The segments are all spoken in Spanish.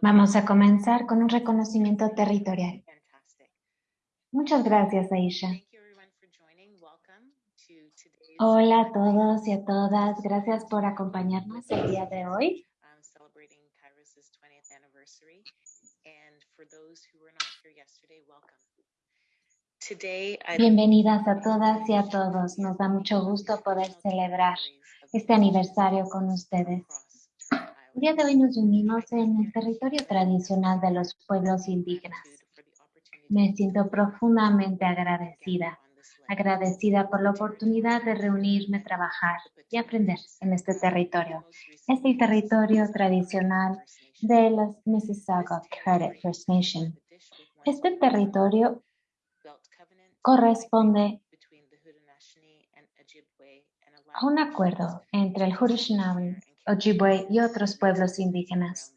Vamos a comenzar con un reconocimiento territorial. Muchas gracias, Aisha. Hola a todos y a todas. Gracias por acompañarnos el día de hoy. Bienvenidas a todas y a todos. Nos da mucho gusto poder celebrar este aniversario con ustedes. El día de hoy nos unimos en el territorio tradicional de los pueblos indígenas. Me siento profundamente agradecida, agradecida por la oportunidad de reunirme, trabajar y aprender en este territorio. Es el territorio tradicional de los Mississauga Credit First Nation. Este territorio corresponde a un acuerdo entre el Haudenosaunee Ojibwe y otros pueblos indígenas.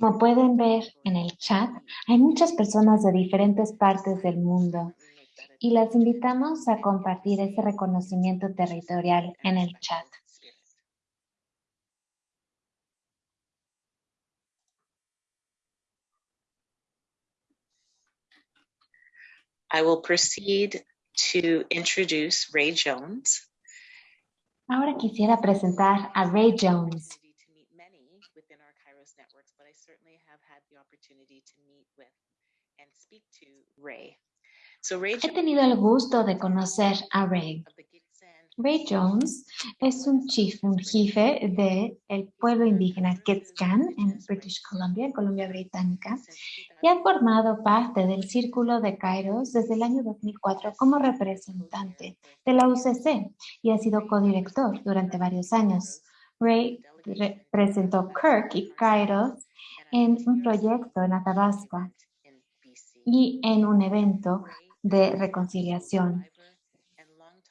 Como pueden ver en el chat, hay muchas personas de diferentes partes del mundo y las invitamos a compartir ese reconocimiento territorial en el chat. I will proceed to introduce Ray Jones. Ahora quisiera presentar a Ray Jones. To meet many within our Kairos networks, but I certainly have had the opportunity to meet with and speak to Ray. So Ray He tenido el gusto de conocer a Ray. Of the Ray Jones es un chief, un jefe del pueblo indígena Quetzcan en British Columbia, en Columbia Británica, y ha formado parte del Círculo de Kairos desde el año 2004 como representante de la UCC y ha sido codirector durante varios años. Ray representó Kirk y Kairos en un proyecto en Athabasca y en un evento de reconciliación.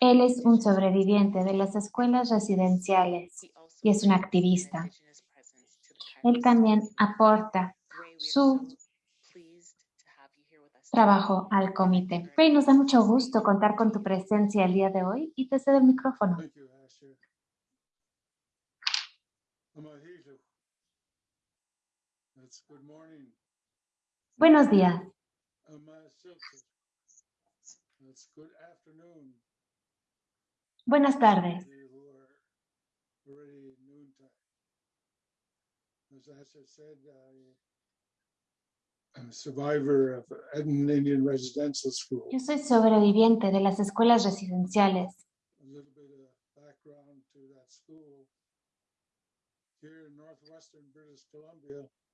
Él es un sobreviviente de las escuelas residenciales y es un activista. Él también aporta su trabajo al comité. Ray, nos da mucho gusto contar con tu presencia el día de hoy y te cedo el micrófono. Buenos días. Buenas tardes. Yo soy sobreviviente de las escuelas residenciales.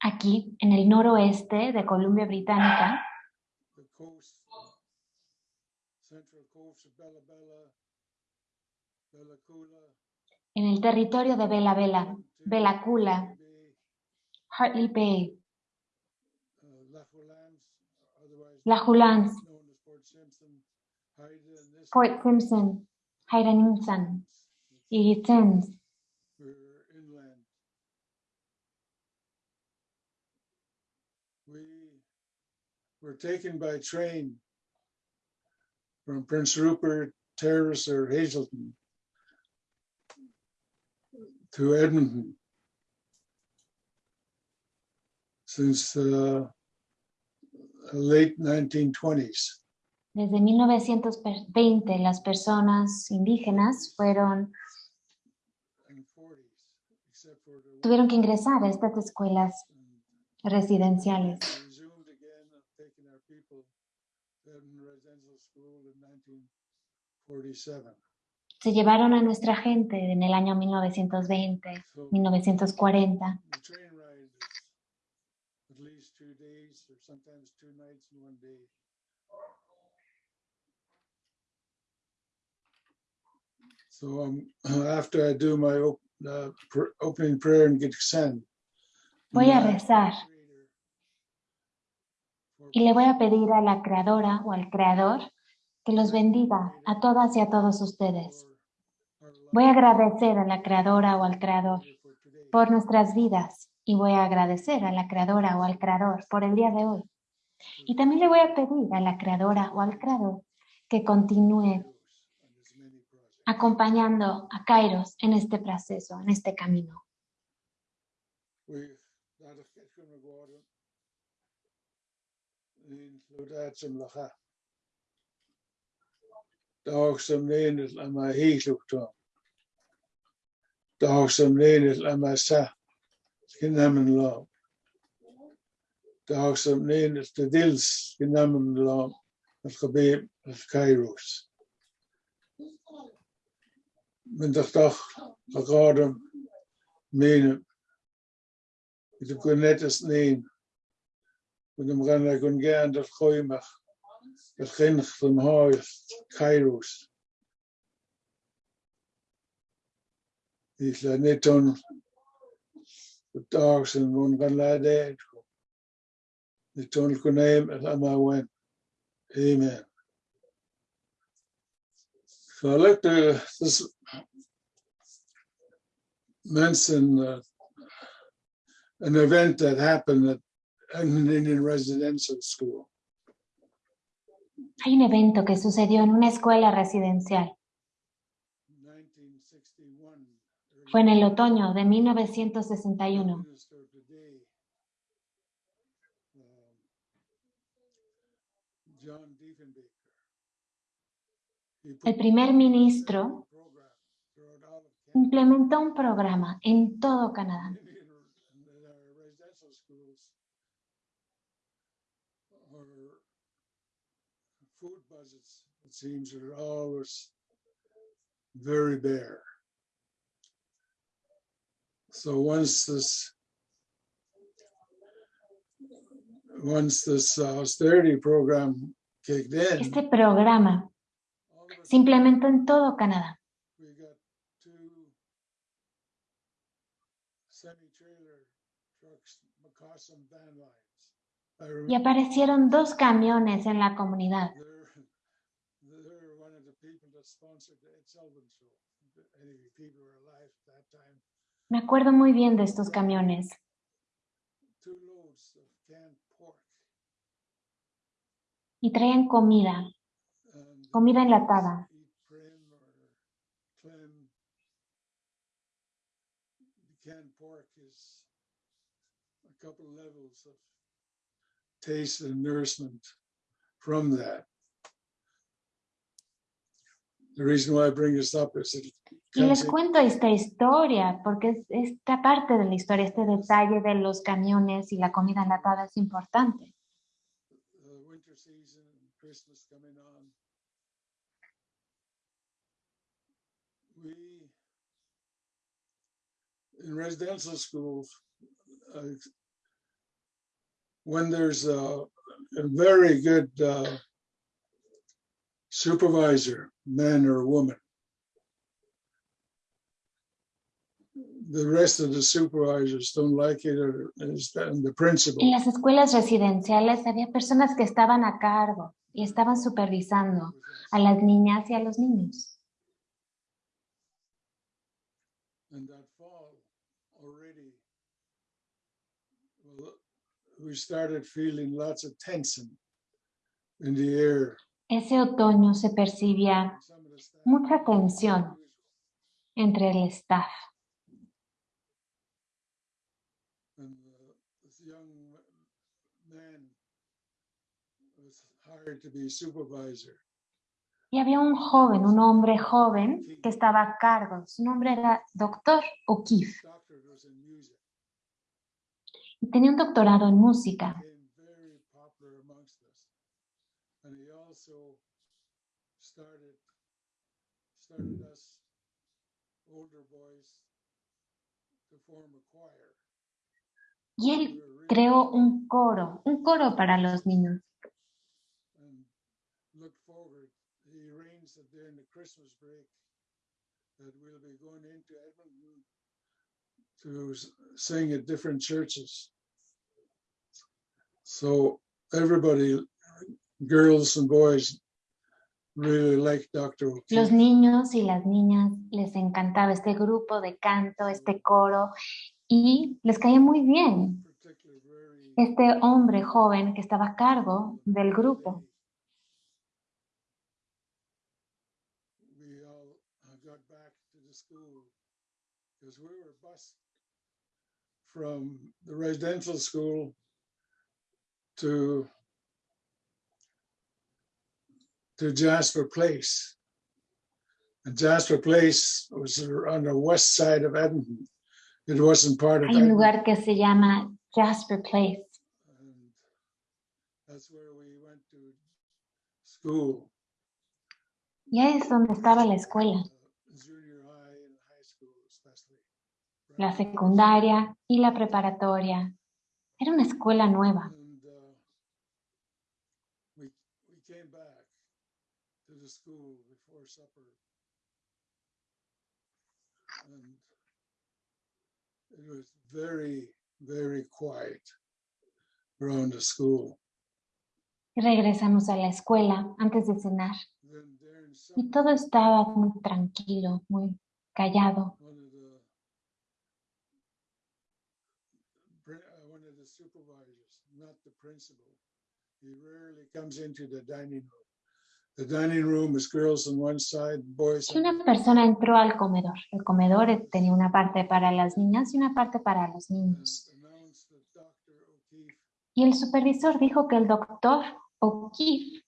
Aquí, en el noroeste de Columbia Británica, en el territorio de Bella Bella, Bella Cula, Hartley Bay, La Julans, Port Simpson, Hayden y Hittens. were taken by train from Prince Rupert, Terrace, or Hazelton to Edmonton since the late 1920s. Desde 1920 las personas indígenas fueron tuvieron que ingresar a estas escuelas residenciales. Se llevaron a nuestra gente en el año 1920, 1940. So um, after I do my op uh, pr opening prayer and get sent, voy a rezar y le voy a pedir a la creadora o al creador que los bendiga a todas y a todos ustedes. Voy a agradecer a la creadora o al creador por nuestras vidas y voy a agradecer a la creadora o al creador por el día de hoy. Y también le voy a pedir a la creadora o al creador que continúe acompañando a Kairos en este proceso, en este camino. Dawson Lilith Lamasa in Lom. Dawson Lilith the Dils the Lom of Khabib of Kairos. Mynd o'ch doch o gordym mînym. Bydd yn name ys nîn. Bydd yn gwneud yn gwneud yn dod chwymach. Bydd chynch fy mhoeth Kairos. Gaan laten. Ik toen kon hem en allemaal went. Amen. So I like to this mention uh, an event that happened at an Indian residential school. Hay un evento que sucedió en una escuela residencial. Fue en el otoño de 1961. Minister today, um, John Diefenbaker. He El primer ministro implementó un programa en todo Canadá. So once this once this uh, austerity program kicked in, Este programa se implementó en todo Canadá. we got two semi-trailer trucks, McCossin van lines. I Y aparecieron dos camiones en la comunidad. Me acuerdo muy bien de estos camiones. Y traían comida, comida enlatada. taste and nourishment from that. The reason why I bring this up is it Y les cuento esta historia porque es- esta parte de la historia, este detalle de los camiones y la comida enlatada es importante. the winter season and Christmas coming on. We, in residential schools, uh, when there's a, a very good uh, supervisor, man or woman, the rest of the supervisors don't like it, or and the principal. En las escuelas residenciales había personas que estaban a cargo y estaban supervisando a las niñas y a los niños. And that fall already, well, we started feeling lots of tension in the air. Ese otoño se percibía mucha tensión entre el staff. And uh, this young man was hired to be supervisor. Y había un joven, un hombre joven que estaba a cargo. Su nombre era Doctor O'Keefe y tenía un doctorado en música. Y él creó un coro, un coro para los niños. and look forward. He arranged that during the Christmas break that we'll be going into Edmonton to sing at different churches. So everybody, girls and boys, really liked Dr. Los O'Keefe. niños y las niñas les encantaba este grupo de canto, este coro, y les caía muy bien este hombre joven que estaba a cargo del grupo. School because we were bused from the residential school to to Jasper Place. And Jasper Place was on the west side of Edmonton. It wasn't part of Hay un lugar que se llama Jasper Place. And that's where we went to school. Y ahí es donde estaba la escuela, la secundaria y la preparatoria. Era una escuela nueva. Regresamos a la escuela antes de cenar. Y todo estaba muy tranquilo, muy callado. one of the pri- uh, one of the supervisors, not the principal, he rarely comes into the dining room. The dining room is girls on one side, boys una persona entró al comedor. El comedor tenía una parte para las niñas y una parte para los niños. Y el supervisor dijo que el doctor O'Keefe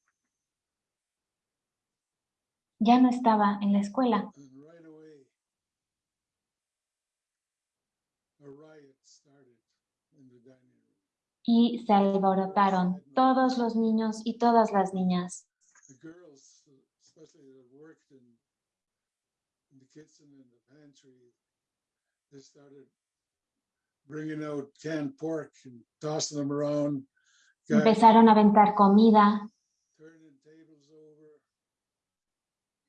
ya no estaba en la escuela. and right away a riot started in the dining room. Y se alborotaron todos los niños y todas las niñas. Empezaron a aventar comida,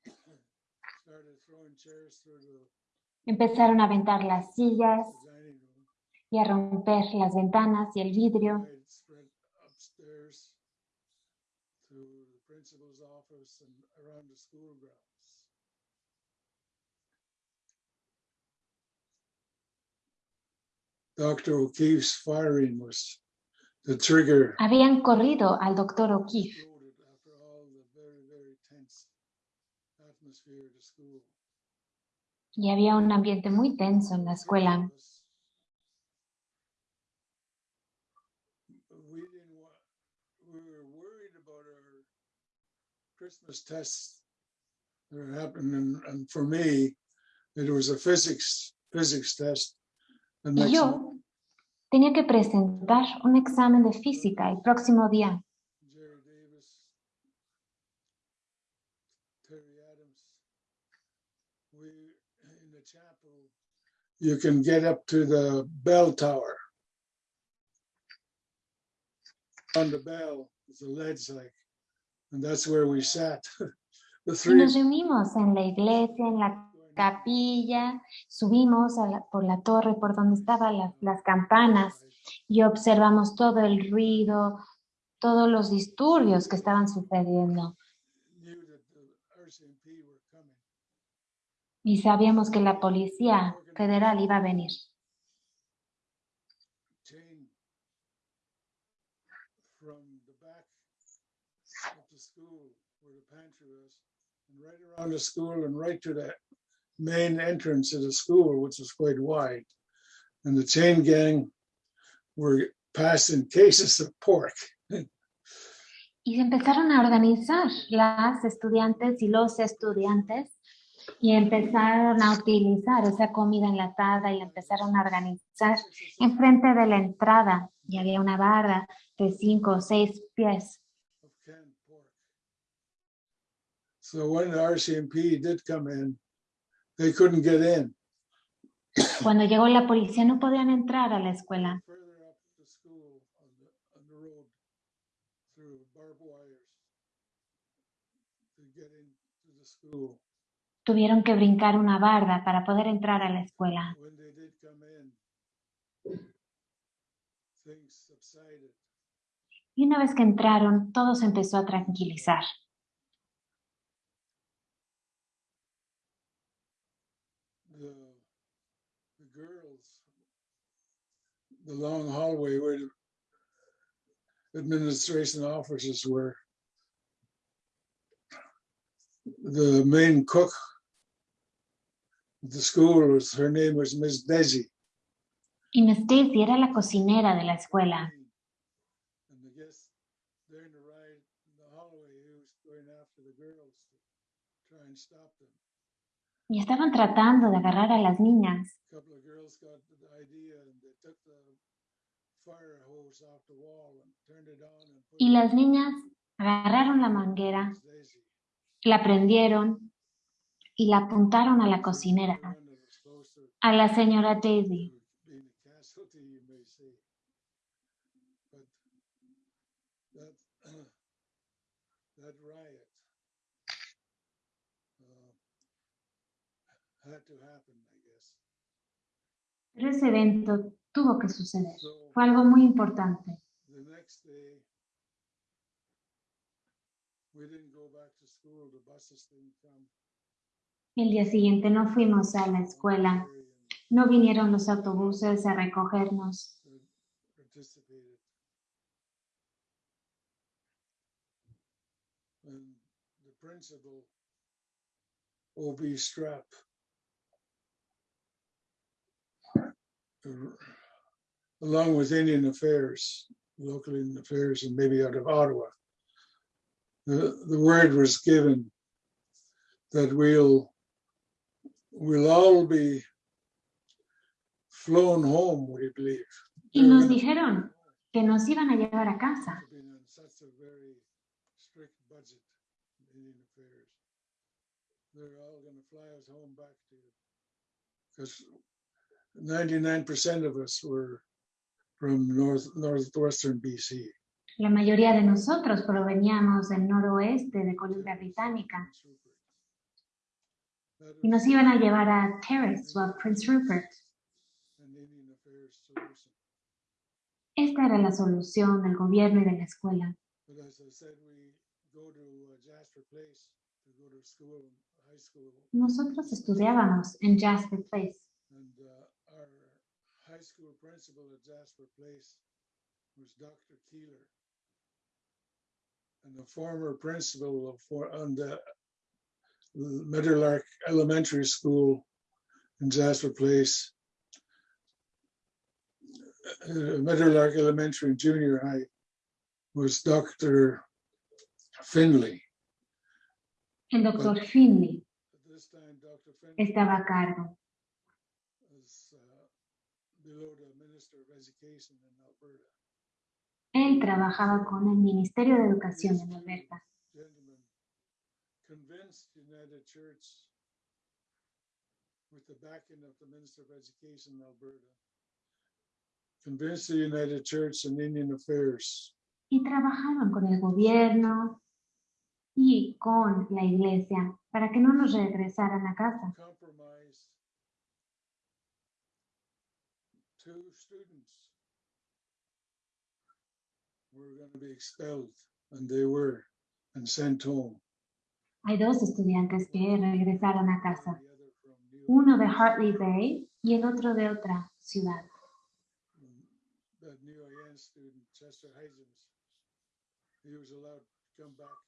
empezaron a aventar las sillas. Y a romper las ventanas y el vidrio. Dr. O'Keefe's firing was the trigger Habían corrido al doctor O'Keefe exploded after all the very, very tense atmosphere of the school. y había un ambiente muy tenso en la escuela. Christmas tests that happened, and, and for me, it was a physics, physics test. the Y next yo tenía que presentar un examen de física el próximo día. Jerry Davis, Terry Adams. We, in the chapel, you can get up to the bell tower. On the bell, a ledge like, and that's where we sat. The Y three, nos reunimos en la iglesia, en la capilla, subimos a la- por la torre por donde estaban las, las campanas y observamos todo el ruido, todos los disturbios que estaban sucediendo. knew that the RCMP were coming. Y sabíamos que la policía federal iba a venir. Right around the school and right to the main entrance of the school, which was quite wide. And the chain gang were passing cases of pork. Y se empezaron a organizar las estudiantes y los estudiantes y empezaron a utilizar esa comida enlatada y empezaron a organizar enfrente de la entrada y había una barra de cinco o seis pies. So when the RCMP did come in, they couldn't get in. Cuando llegó la policía no podían entrar a la escuela. Further up the school on the, on the road through barbed wires to get into the school. Tuvieron que brincar una barda para poder entrar a la escuela. Y una vez que entraron, todo se empezó a tranquilizar. The long hallway where the administration offices were. The main cook of The school was, her name was Miss Desi. Y Miss Daisy era la cocinera de la escuela. And I guess during the ride in the hallway, he was going after the girls to try and stop them. Y estaban tratando de agarrar a las niñas. Y las niñas agarraron la manguera, la prendieron y la apuntaron a la cocinera, a la señora Daisy. uh. Pero ese evento tuvo que suceder. Fue algo muy importante. El día siguiente no fuimos a la escuela, no vinieron los autobuses a recogernos. O.B. Strap, along with Indian Affairs, local Indian Affairs, and maybe out of Ottawa, the, the word was given that we'll we'll all be flown home, we believe. Y nos dijeron que nos iban a llevar a casa. have been on such a very strict budget in Indian affairs. They're all gonna fly us home back to, because ninety-nine percent of us were from north, northwestern BC. La mayoría de nosotros proveníamos del noroeste de Columbia Británica y nos iban a llevar a Terrace o a Prince Rupert. Esta era la solución del gobierno y de la escuela. Uh, Nosotros estudiábamos en Jasper Place high school principal at Jasper Place was Dr. Keeler. And the former principal of for on the Meadowlark Elementary School in Jasper Place. uh, Meadowlark Elementary and Junior High was Dr. Finley. El doctor Finley this time, Dr. Finley estaba a cargo. Él trabajaba con el Ministerio de Educación en Alberta. Gentleman convinced United Church with the backing of the Minister of Education in Alberta, convinced the United Church and Indian Affairs Y trabajaban con el gobierno y con la iglesia para que no nos regresaran a casa. Two students were going to be expelled, and they were, and sent home. Hay dos estudiantes que regresaron a casa, uno de Hartley Bay y el otro de otra ciudad. that new IN student, Chester Hygins, he was allowed to come back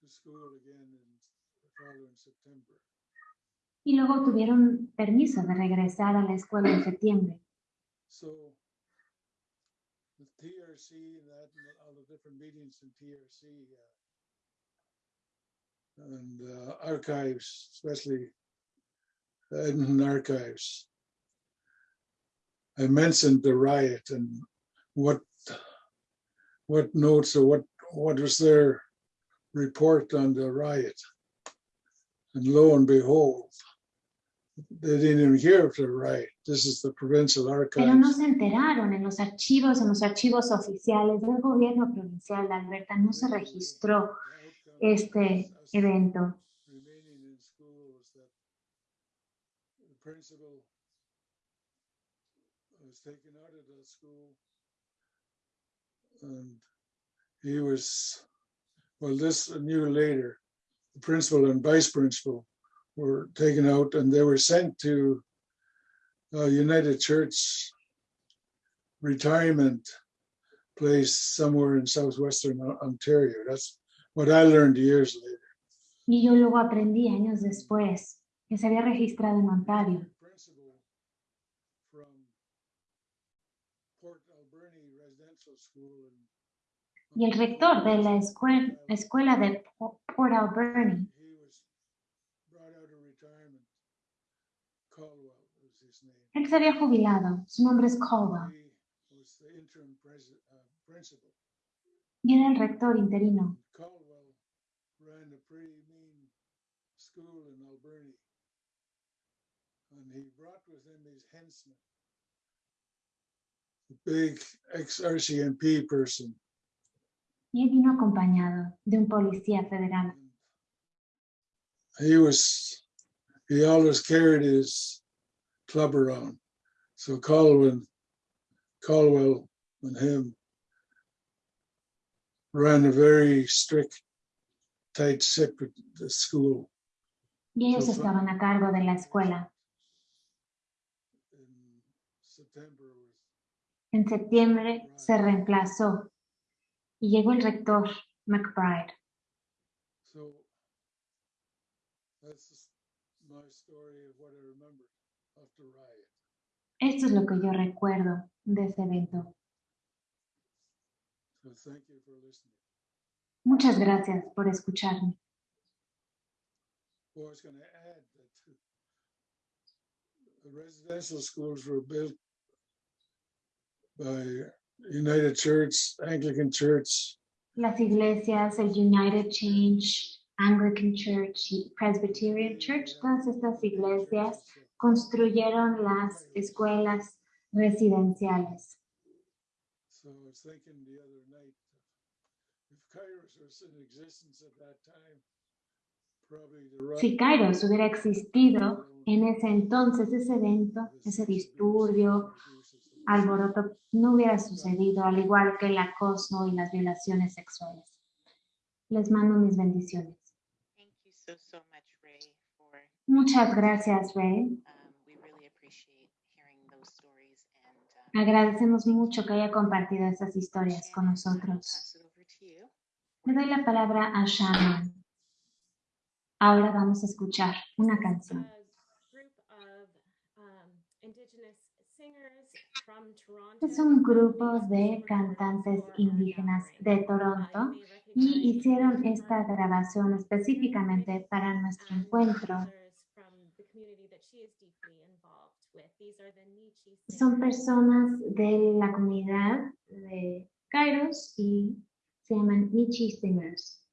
to school again in the following September. Y luego tuvieron permiso de regresar a la escuela en septiembre. So the TRC and that, and all the different meetings in TRC uh, and uh, archives, especially Edmonton archives. I mentioned the riot and what what notes or what what was their report on the riot. And lo and behold, they didn't even hear of the right. This is the provincial archives. Pero no se enteraron en los archivos, en los archivos oficiales del gobierno provincial de Alberta, no se registró este evento. remaining in school the principal was taken out of the school and he was, well, this knew later, the principal and vice principal were taken out and they were sent to uh, United Church retirement place somewhere in southwestern Ontario. That's what I learned years later. Y yo luego aprendí años después que se había registrado en Ontario. principal from Port Alberni Residential School in Y el rector de la escuel- escuela de Port Alberni Él se había jubilado. Su nombre es Caldwell uh, y era el rector interino. Y él vino acompañado de un policía federal. He was, he always carried his club around. So Caldwell, Caldwell and him ran a very strict, tight at the uh, school. Y ellos So estaban a cargo de la escuela. In September was En septiembre se reemplazó y llegó el rector McBride. So that's my story of what I remember of the riot. Esto es lo que yo recuerdo de ese evento. So thank you for listening. Muchas gracias por escucharme. Residential schools were built by United Church, Anglican Church, Las iglesias, el United Change, Anglican Church y Presbyterian Church, todas estas iglesias construyeron las escuelas residenciales. So I was thinking the other night, if Kairos was in existence at that time, probably the riot. Si Kairos hubiera existido en ese entonces, ese evento, ese disturbio, alboroto, no hubiera sucedido, al igual que el acoso y las violaciones sexuales. Les mando mis bendiciones. Thank you so, so much, Ray, for, Muchas gracias, Ray. um, um, Agradecemos mucho que haya compartido estas historias con nosotros. Le doy la palabra a Shannon. Ahora vamos a escuchar una canción. um. Es un grupo de cantantes indígenas de Toronto y hicieron esta grabación específicamente para nuestro encuentro. Son personas de la comunidad de Kairos y se llaman Nichi Singers.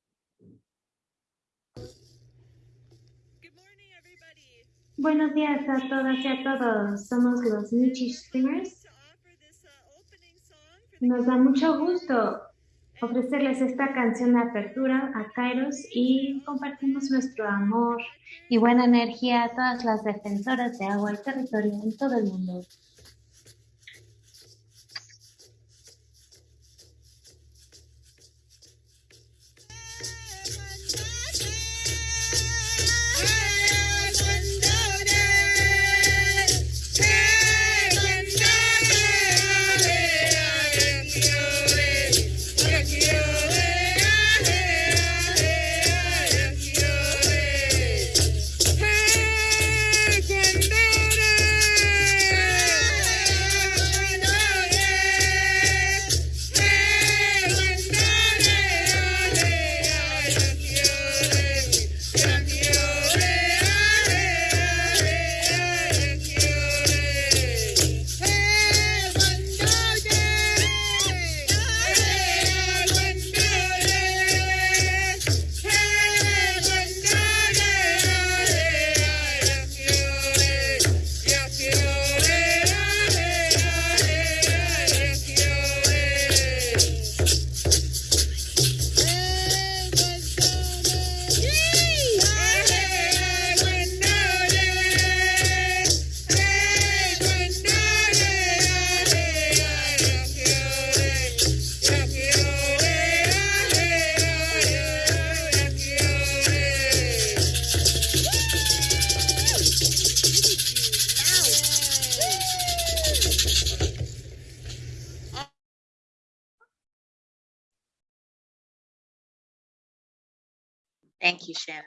Buenos días a todas y a todos. Somos los Nichi Singers. Nos da mucho gusto ofrecerles esta canción de apertura a Kairos y compartimos nuestro amor y buena energía a todas las defensoras de agua y territorio en todo el mundo.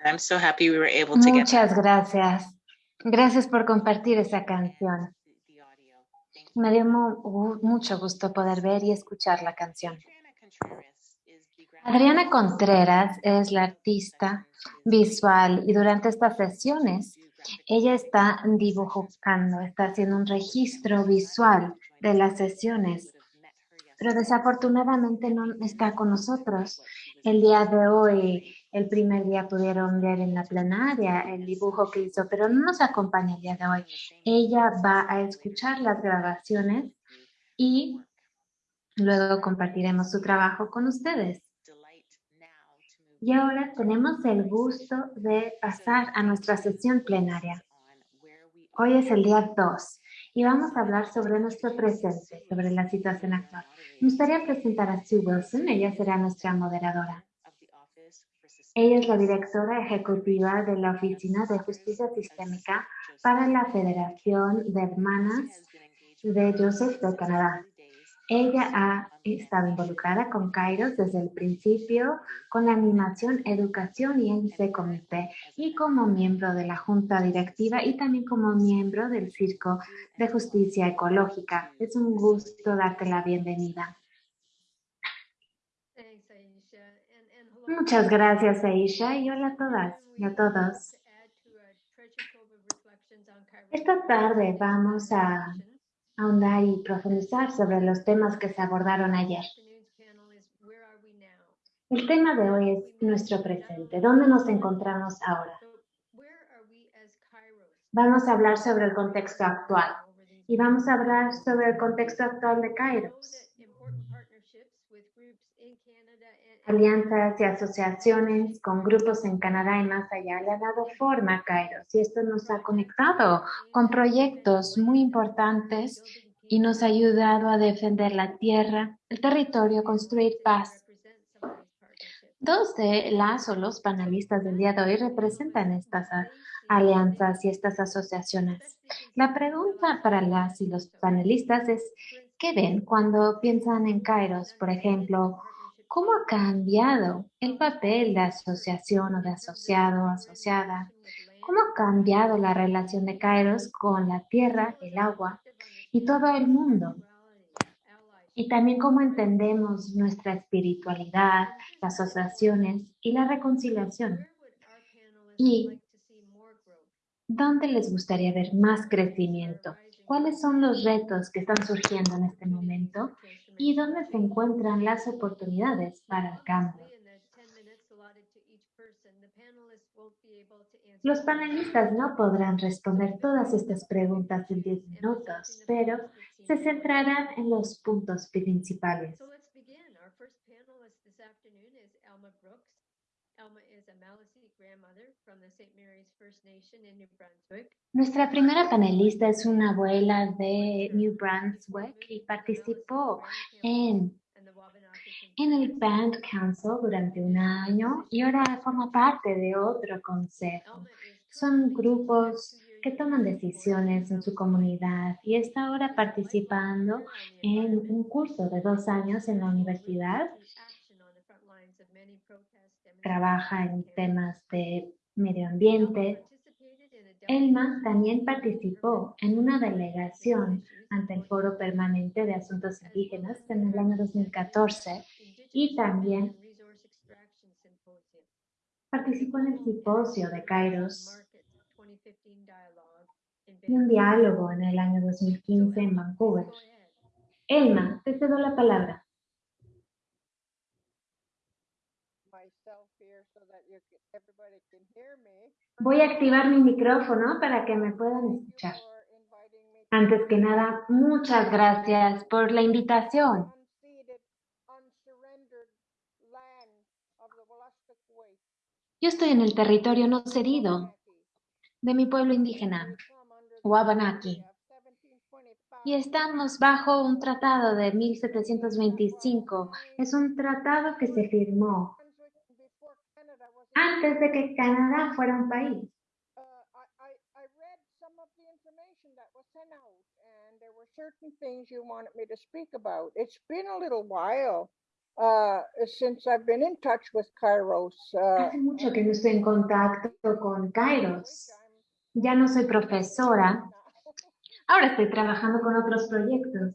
I'm so happy we were able to get. Muchas gracias. Gracias por compartir esa canción. Me dio mu- gu- mucho gusto poder ver y escuchar la canción. Adriana Contreras es la artista visual y durante estas sesiones ella está dibujando, está haciendo un registro visual de las sesiones, pero desafortunadamente no está con nosotros. El día de hoy, el primer día pudieron ver en la plenaria el dibujo que hizo, pero no nos acompaña el día de hoy. Ella va a escuchar las grabaciones y luego compartiremos su trabajo con ustedes. Y ahora tenemos el gusto de pasar a nuestra sesión plenaria. Hoy es el día 2 y vamos a hablar sobre nuestro presente, sobre la situación actual. Me gustaría presentar a Sue Wilson, ella será nuestra moderadora. Ella es la directora ejecutiva de la Oficina de Justicia Sistémica para la Federación de Hermanas de Joseph de Canadá. Ella ha estado involucrada con Kairos desde el principio, con la animación, educación y en ese comité, y como miembro de la junta directiva y también como miembro del Circo de Justicia Ecológica. Es un gusto darte la bienvenida. Muchas gracias, Aisha, y hola a todas y a todos. Esta tarde vamos a ahondar y profundizar sobre los temas que se abordaron ayer. El tema de hoy es nuestro presente. ¿Dónde nos encontramos ahora? Vamos a hablar sobre el contexto actual y vamos a hablar sobre el contexto actual de Kairos. that important partnerships with groups in Canada and Alianzas y asociaciones con grupos en Canadá y más allá le ha dado forma a Kairos y esto nos ha conectado con proyectos muy importantes y nos ha ayudado a defender la tierra, el territorio, construir paz. Dos de las o los panelistas del día de hoy representan estas alianzas y estas asociaciones. La pregunta para las y los panelistas es, ¿qué ven cuando piensan en Kairos? Por ejemplo, ¿cómo ha cambiado el papel de asociación o de asociado o asociada? ¿Cómo ha cambiado la relación de Kairos con la tierra, el agua y todo el mundo? Y también cómo entendemos nuestra espiritualidad, las asociaciones y la reconciliación. Y ¿Dónde les gustaría ver más crecimiento? ¿Cuáles son los retos que están surgiendo en este momento? ¿Y dónde se encuentran las oportunidades para el cambio? Los panelistas no podrán responder todas estas preguntas en 10 minutos, pero se centrarán en los puntos principales. Nuestra primera panelista es una abuela de New Brunswick y participó en, en el Band Council durante un año y ahora forma parte de otro consejo. Son grupos que toman decisiones en su comunidad y está ahora participando en un curso de dos años en la universidad. Trabaja en temas de medio ambiente. Elma también participó en una delegación ante el Foro Permanente de Asuntos Indígenas en el año 2014 y también participó en el simposio de Kairos y un diálogo en el año 2015 en Vancouver. Elma, te cedo la palabra. myself here so that you can, everybody can hear me. Voy a activar mi micrófono para que me puedan escuchar. Antes que nada, muchas gracias por la invitación. Yo estoy en el territorio no cedido de mi pueblo indígena, Wabanaki, y estamos bajo un tratado de 1725. Es un tratado que se firmó antes de que Canadá fuera un país. Uh, certain things you wanted me to speak about. It's been a little while uh, since I've been in touch with Kairos. Uh, Hace mucho que no estoy en contacto con Kairos. Ya no soy profesora, ahora estoy trabajando con otros proyectos.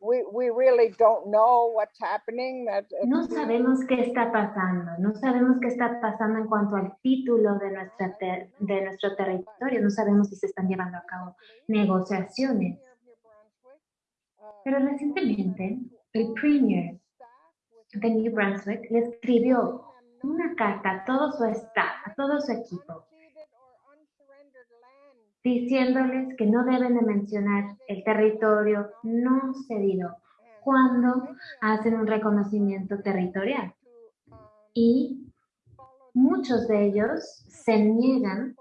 we, we really don't know what's happening. That it's No sabemos qué está pasando, no sabemos qué está pasando en cuanto al título de, nuestra ter- de nuestro territorio, no sabemos si se están llevando a cabo negociaciones. Pero recientemente, el Premier de New Brunswick le escribió una carta a todo su staff, a todo su equipo, diciéndoles que no deben de mencionar el territorio no cedido cuando hacen un reconocimiento territorial. Y muchos de ellos se niegan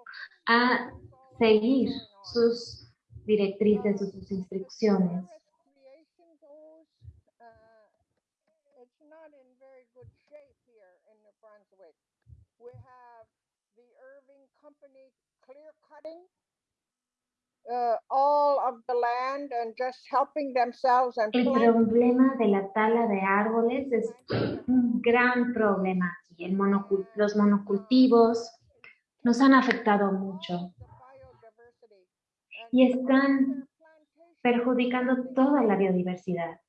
a seguir sus directrices o sus instrucciones. Clear cutting El problema de la tala de árboles es un gran problema aquí. El los monocultivos nos han afectado mucho y están perjudicando toda la biodiversidad.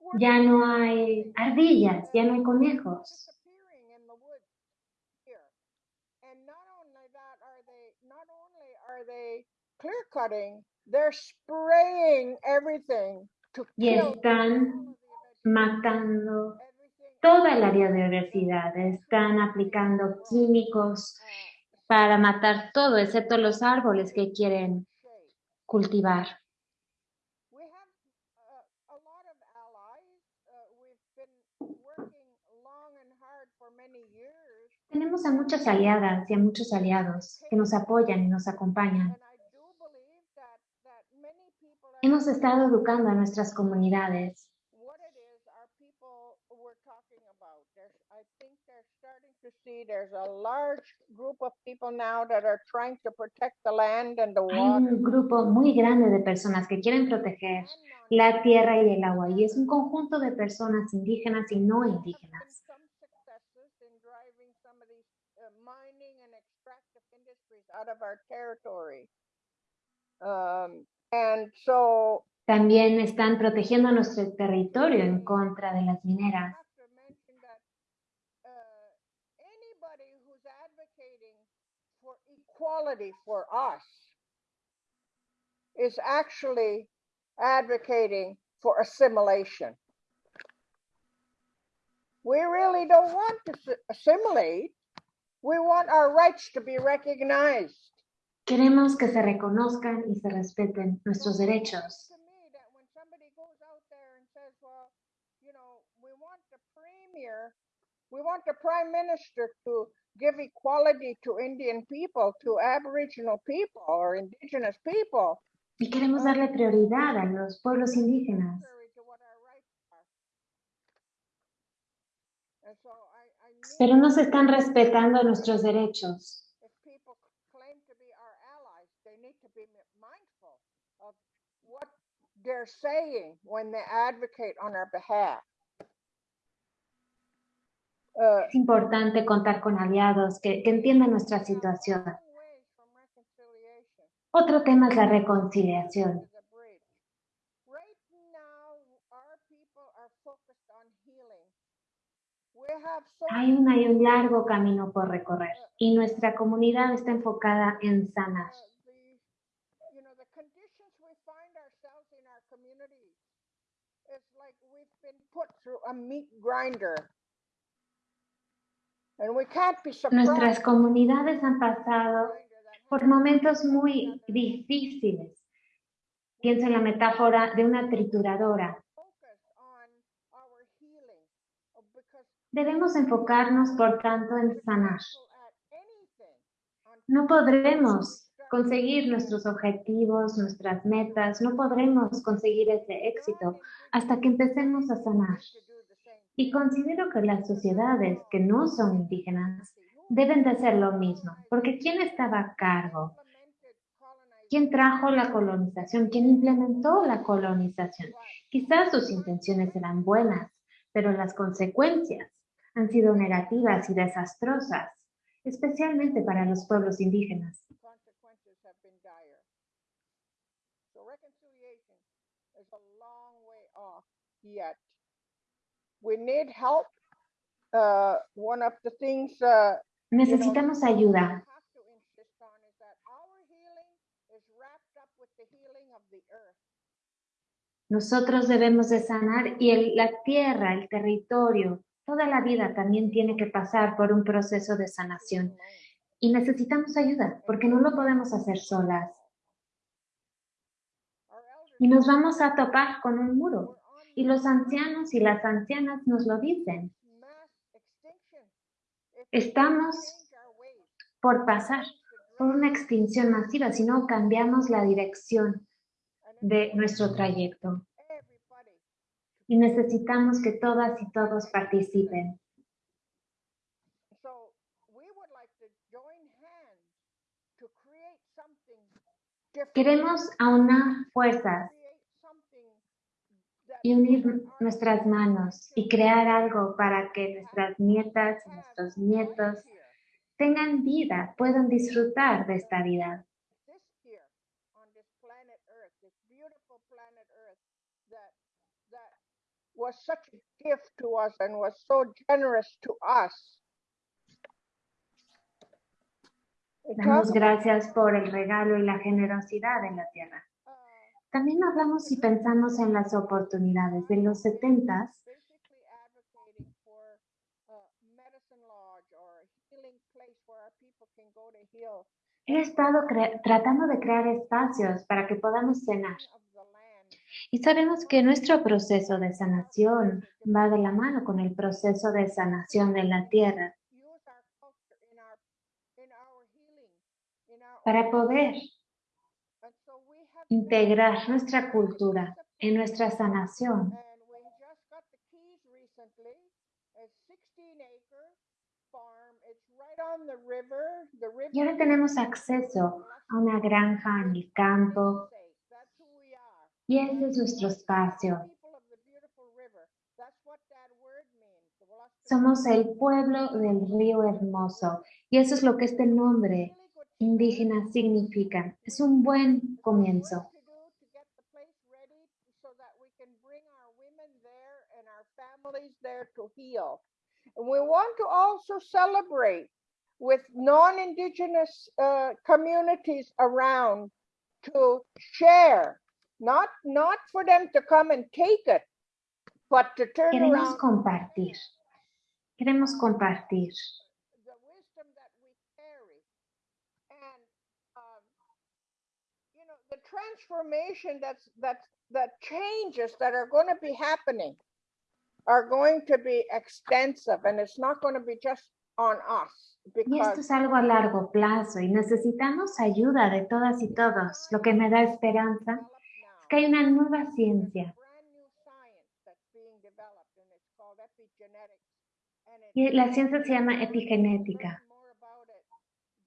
uh. Ya no hay ardillas, ya no hay conejos. disappearing in the woods here. And not only that, are they not only are they clear cutting, they're spraying everything to Y están matando toda la biodiversidad. Están aplicando químicos para matar todo, excepto los árboles que quieren cultivar. Uh. Uh. Tenemos a muchas aliadas y a muchos aliados que nos apoyan y nos acompañan. And I do believe that, that many people are Hemos estado educando a nuestras comunidades. Hay un grupo muy grande de personas que quieren proteger la tierra y el agua y es un conjunto de personas indígenas y no indígenas. Been some successes in driving some of these uh, mining and extractive industries out of our territory. Um, and so También están protegiendo nuestro territorio en contra de las I mineras. have to mention that uh, anybody who's advocating for equality for us is actually advocating for assimilation. We really don't want to s- assimilate. We want our rights to be recognized. Queremos que se reconozcan y se respeten nuestros derechos. we want the prime minister to give equality to Indian people, to Aboriginal people or indigenous people, Y queremos darle prioridad a los pueblos indígenas. Pero no se están respetando nuestros derechos. if people claim to be our allies, they need to be mi- mindful of what they're saying when they advocate on our behalf. Uh, Es importante contar con aliados que, que entiendan nuestra situación. Otro tema es la reconciliación. Hay un, hay un largo camino por recorrer y nuestra comunidad está enfocada en sanar. uh, the, you know, the conditions we find ourselves in our communities. It's like we've been through a meat grinder. And we can't be surprised. Nuestras comunidades han pasado por momentos muy difíciles. Pienso en la metáfora de una trituradora. Debemos enfocarnos, por tanto, en sanar. No podremos conseguir nuestros objetivos, nuestras metas, no podremos conseguir ese éxito hasta que empecemos a sanar. Y considero que las sociedades que no son indígenas deben de hacer lo mismo, porque ¿quién estaba a cargo? ¿Quién trajo la colonización? ¿Quién implementó la colonización? Quizás sus intenciones eran buenas, pero las consecuencias han sido negativas y desastrosas, especialmente para los pueblos indígenas. consequences have been dire. So reconciliation is a long way off yet. We need help. Uh, one of the things uh, Necesitamos ayuda. Nosotros debemos de sanar y el- la tierra, el territorio, toda la vida también tiene que pasar por un proceso de sanación. Y necesitamos ayuda porque no lo podemos hacer solas. Y nos vamos a topar con un muro. Y los ancianos y las ancianas nos lo dicen. Estamos por pasar por una extinción masiva si no cambiamos la dirección de nuestro trayecto. Y necesitamos que todas y todos participen. Queremos aunar fuerzas y unir nuestras manos y crear algo para que nuestras nietas y nuestros nietos tengan vida, puedan disfrutar de esta vida. Damos gracias por el regalo y la generosidad en la tierra. Uh, También hablamos y pensamos en las oportunidades. De los 70 basically advocating for a medicine lodge or a healing place where our people can go to heal he estado tratando de crear espacios para que podamos cenar. Y sabemos que nuestro proceso de sanación va de la mano con el proceso de sanación de la tierra Use our integrar nuestra cultura en nuestra sanación. and we just got the keys recently. A 16 acre farm. It's right on the river. The river Y ahora tenemos acceso a una granja en el campo y ese es nuestro espacio. Somos el pueblo del río hermoso y eso es lo que este nombre indígena significa. Es un buen comienzo. And we want to also celebrate with non-indigenous uh, communities around to share, not not for them to come and take it, but to turn Queremos around compartir. Queremos compartir. the wisdom that we carry and um, you know the transformation that's that's that changes that are going to be happening are going to be extensive and it's not going to be just on us Y esto es algo a largo plazo y necesitamos ayuda de todas y todos. Lo que me da esperanza es que hay una nueva ciencia y la ciencia se llama epigenética. more about it.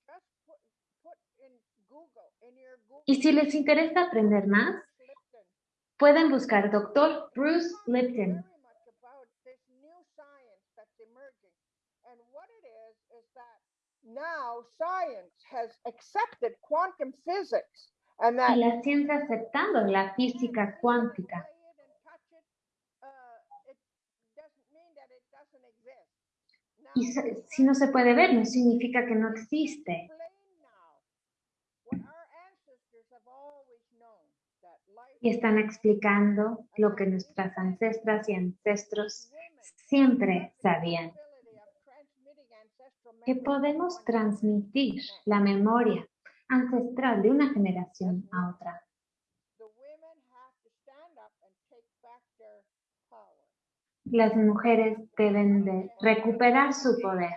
Just put, put in Google, in your Google Y si les interesa aprender más, pueden buscar Dr. Bruce Lipton. Y la ciencia aceptando la física cuántica. Y si no se puede ver, no significa que no existe. explain now what our ancestors have always known, that life Y están explicando lo que nuestras ancestras y ancestros siempre sabían. Que podemos transmitir la memoria ancestral de una generación a otra. las mujeres deben de recuperar su poder.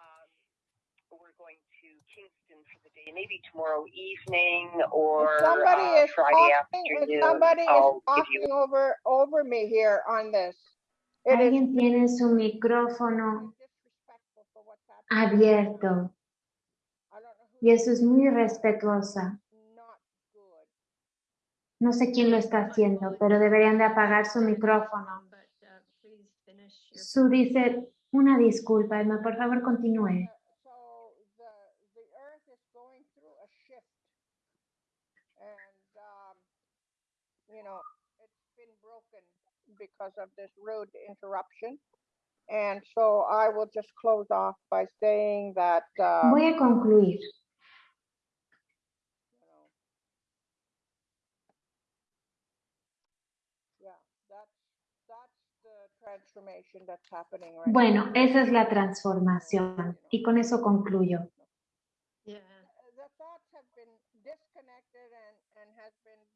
um, we're going to Kingston for the day, maybe tomorrow evening or If somebody uh, is Friday talking, afternoon. somebody is you over, over me here on this. It is Alguien tiene su micrófono abierto y eso es muy respetuosa. not good. No sé quién lo está haciendo, pero deberían de apagar su micrófono. But, uh, please finish your Su dice, una disculpa, Emma, por favor continúe. Because of this rude interruption. And so I will just close off by saying that, uh, Voy a concluir. yeah, that's, that's the transformation that's happening. Bueno, esa es la transformación y con eso concluyo. Yeah.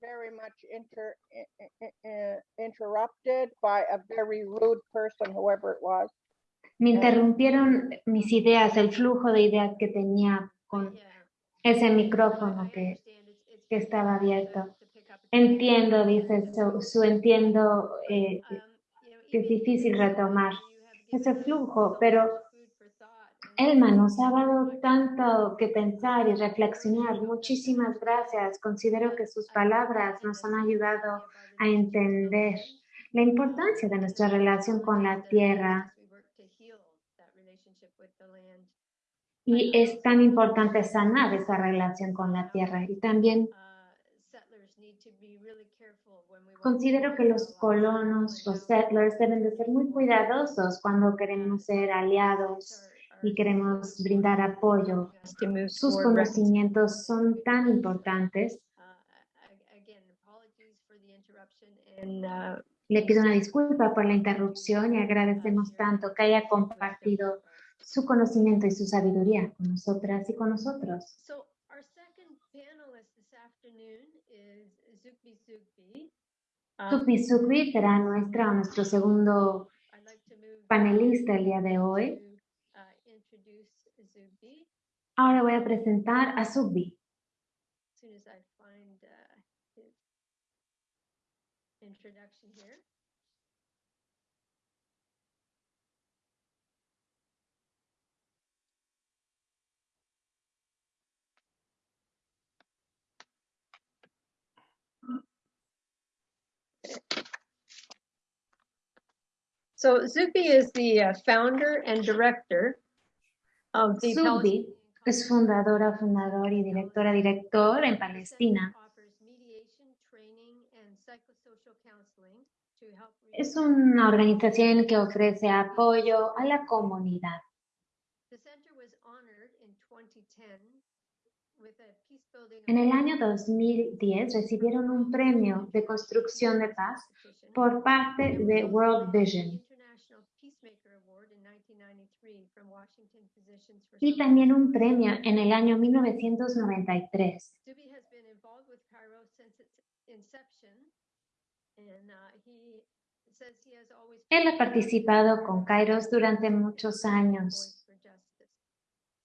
Very much inter, uh, interrupted by a very rude person, whoever it was. Me interrumpieron mis ideas, el flujo de ideas que tenía con ese micrófono que que estaba abierto. entiendo, dice su, su entiendo, eh, Um, know, que es difícil retomar ese flujo, pero much food for thought, and Elma nos ha dado tanto que pensar y reflexionar. Muchísimas gracias. Considero que sus palabras nos han ayudado a entender la importancia de nuestra relación con la tierra y es tan importante sanar esa relación con la tierra. Y también considero que los colonos, los settlers deben de ser muy cuidadosos cuando queremos ser aliados y queremos brindar apoyo. Sus conocimientos son tan importantes. Le pido una disculpa por la interrupción y agradecemos tanto que haya compartido su conocimiento y su sabiduría con nosotras y con nosotros. Zukbi Zukbi. Um, será nuestra nuestro segundo panelista el día de hoy. to, uh, introduce Zukbi Ahora voy a presentar a Sukbi. as soon as I find uh, his introduction here. So Zupi is the uh, founder and director of es fundadora, fundador y directora, director en Palestina. Es una organización que ofrece apoyo a la comunidad. En el año 2010 recibieron un premio de construcción de paz por parte de World Vision y también un premio en el año 1993. Zubi has been involved with Cairo since its inception, and uh, Él ha participado con Kairos durante muchos años.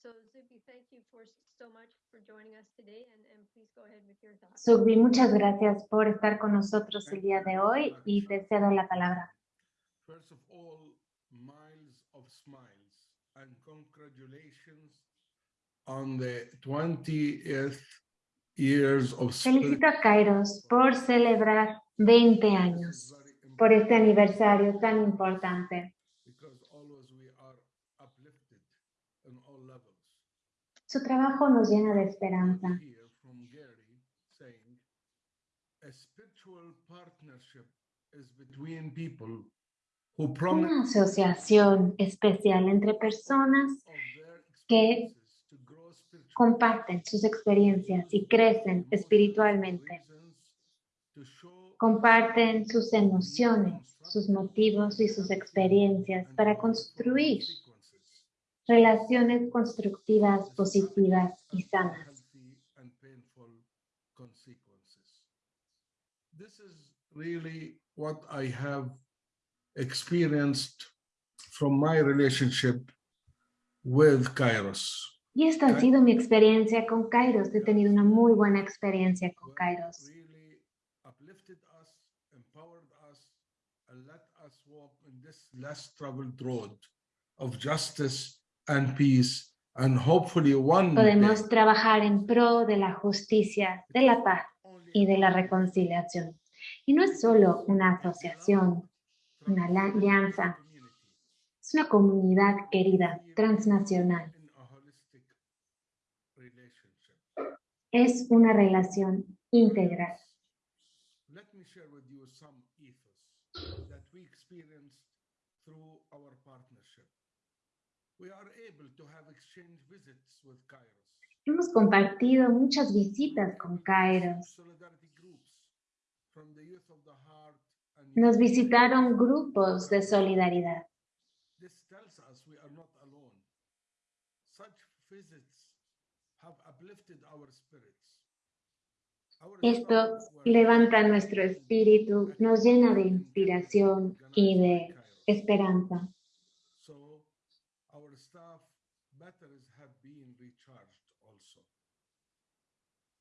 Zubi, thank you for so much for joining us today, and, and please go ahead with your thoughts. Sugbi, muchas gracias por estar con nosotros el día de hoy y te cedo la palabra. On the 20th years of Felicito a Kairos por celebrar 20 años, por este aniversario tan importante. Su trabajo nos llena de esperanza. A spiritual partnership is between people Una asociación especial entre personas que comparten sus experiencias y crecen espiritualmente. Comparten sus emociones, sus motivos y sus experiencias para construir relaciones constructivas, positivas y sanas. This is really what I have experienced from my relationship with Kairos. Y esta ha sido mi experiencia con Kairos. He tenido una muy buena experiencia con Kairos. really uplifted us, empowered us, and let us walk in this less traveled road of justice and peace, and hopefully one day, Podemos trabajar en pro de la justicia, de la paz y de la reconciliación. Y no es solo una asociación, una alianza, es una comunidad querida, transnacional. Es una relación integral. Let me share with you some ethos that we experienced through our partnership. We are able to have exchange visits with Kairos. Hemos compartido muchas visitas con Kairos. Nos visitaron grupos de solidaridad. Esto levanta nuestro espíritu, nos llena de inspiración y de esperanza.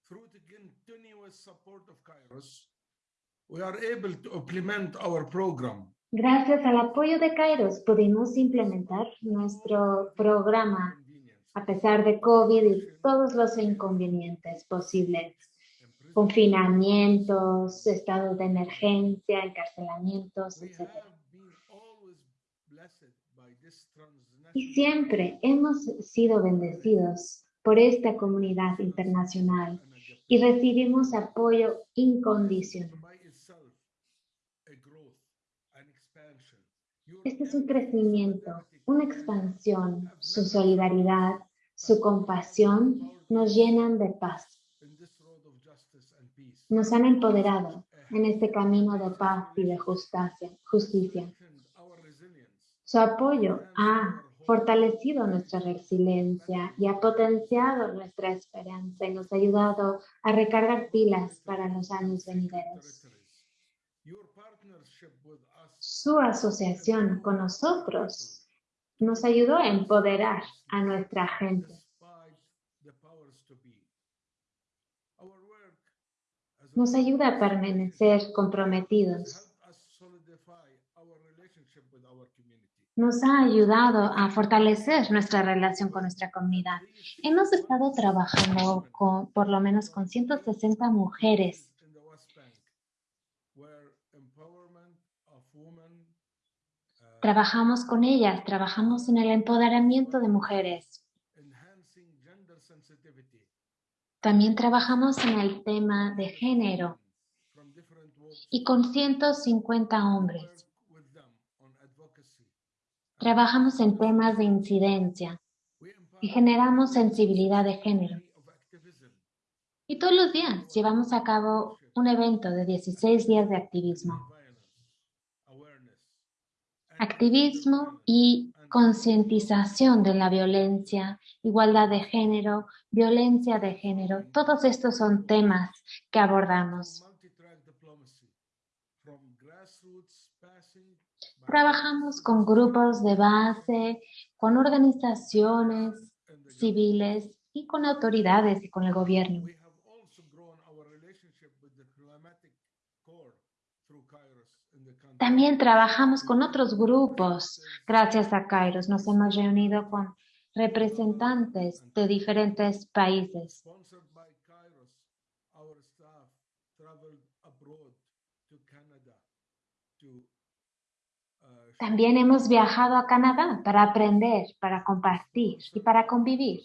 Through the continuous support of Kairos, we are able to implement our program. Gracias al apoyo de Kairos pudimos implementar nuestro programa a pesar de COVID y todos los inconvenientes posibles. Confinamientos, estados de emergencia, encarcelamientos, etc. Y siempre hemos sido bendecidos por esta comunidad internacional y recibimos apoyo incondicional. Este es un crecimiento, una expansión. Su solidaridad, su compasión nos llenan de paz. Nos han empoderado en este camino de paz y de justicia. justicia. Su apoyo ha fortalecido nuestra resiliencia y ha potenciado nuestra esperanza y nos ha ayudado a recargar pilas para los años venideros. Su asociación con nosotros nos ayudó a empoderar a nuestra gente. Nos ayuda a permanecer comprometidos. Nos ha ayudado a fortalecer nuestra relación con nuestra comunidad. Hemos estado trabajando con, por lo menos con 160 mujeres In the West Bank, where empowerment of women, uh, Trabajamos con ellas, trabajamos en el empoderamiento de mujeres. También trabajamos en el tema de género y con 150 hombres. Trabajamos en temas de incidencia y generamos sensibilidad de género. Y todos los días llevamos a cabo un evento de 16 días de activismo. Activismo y concientización de la violencia, igualdad de género, violencia de género. Todos estos son temas que abordamos. Trabajamos con grupos de base, con organizaciones civiles y con autoridades y con el gobierno. We have also grown our relationship with the climatic core through Kairos in the country. También trabajamos con otros grupos. Gracias a Kairos nos hemos reunido con representantes de diferentes países. Uh, También hemos viajado a Canadá para aprender, para compartir y para convivir.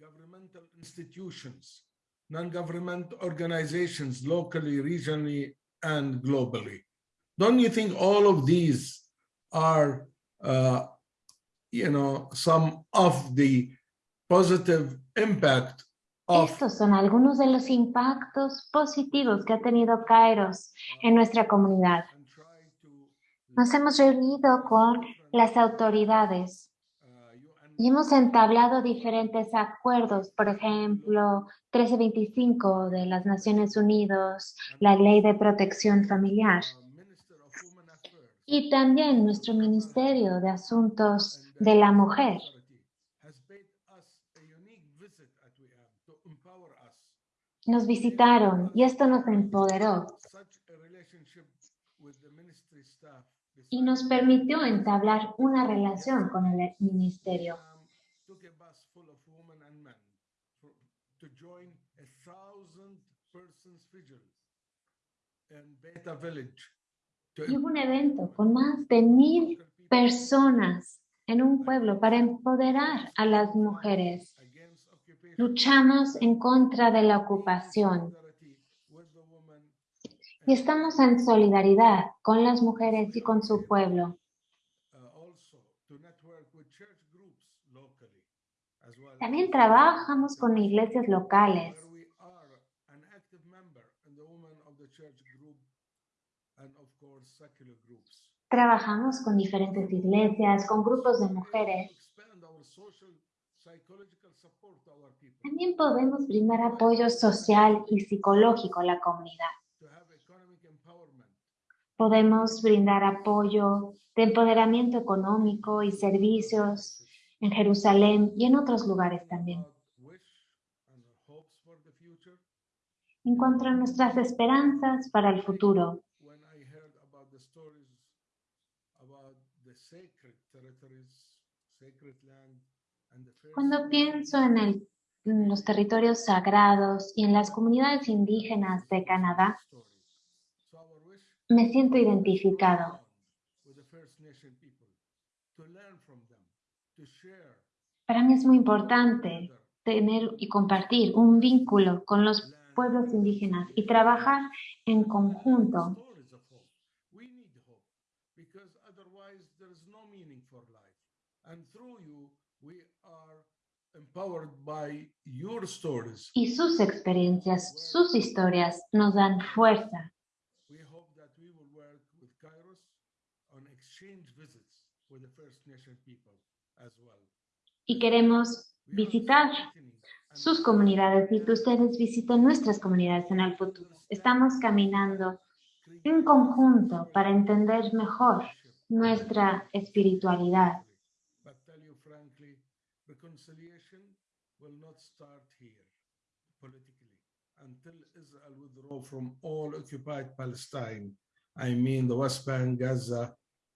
Governmental institutions, non-government organizations, locally, regionally, and globally. Don't you think all of these are, uh, you know, some of the positive impact of Estos son algunos de los impactos positivos que ha tenido Kairos en nuestra comunidad. and try to Nos hemos reunido con las autoridades, Y hemos entablado diferentes acuerdos, por ejemplo, 1325 de las Naciones Unidas, la Ley de Protección Familiar. Y también nuestro Ministerio de Asuntos de la Mujer nos visitaron y esto nos empoderó y nos permitió entablar una relación con el ministerio. Y hubo un evento con más de mil personas en un pueblo para empoderar a las mujeres. Luchamos en contra de la ocupación y estamos en solidaridad con las mujeres y con su pueblo. También trabajamos con iglesias locales. Trabajamos con diferentes iglesias, con grupos de mujeres. También podemos brindar apoyo social y psicológico a la comunidad. Podemos brindar apoyo de empoderamiento económico y servicios en Jerusalén y en otros lugares también. En cuanto a nuestras esperanzas para el futuro, cuando pienso en, el, en los territorios sagrados y en las comunidades indígenas de Canadá, me siento identificado. Para mí es muy importante tener y compartir un vínculo con los pueblos indígenas y trabajar en conjunto. Y sus experiencias, sus historias nos dan fuerza. Y queremos visitar sus comunidades y que ustedes visiten nuestras comunidades en el futuro. Estamos caminando en conjunto para entender mejor nuestra espiritualidad. Until Israel withdraw from all occupied Palestine. I mean the West Bank, Gaza,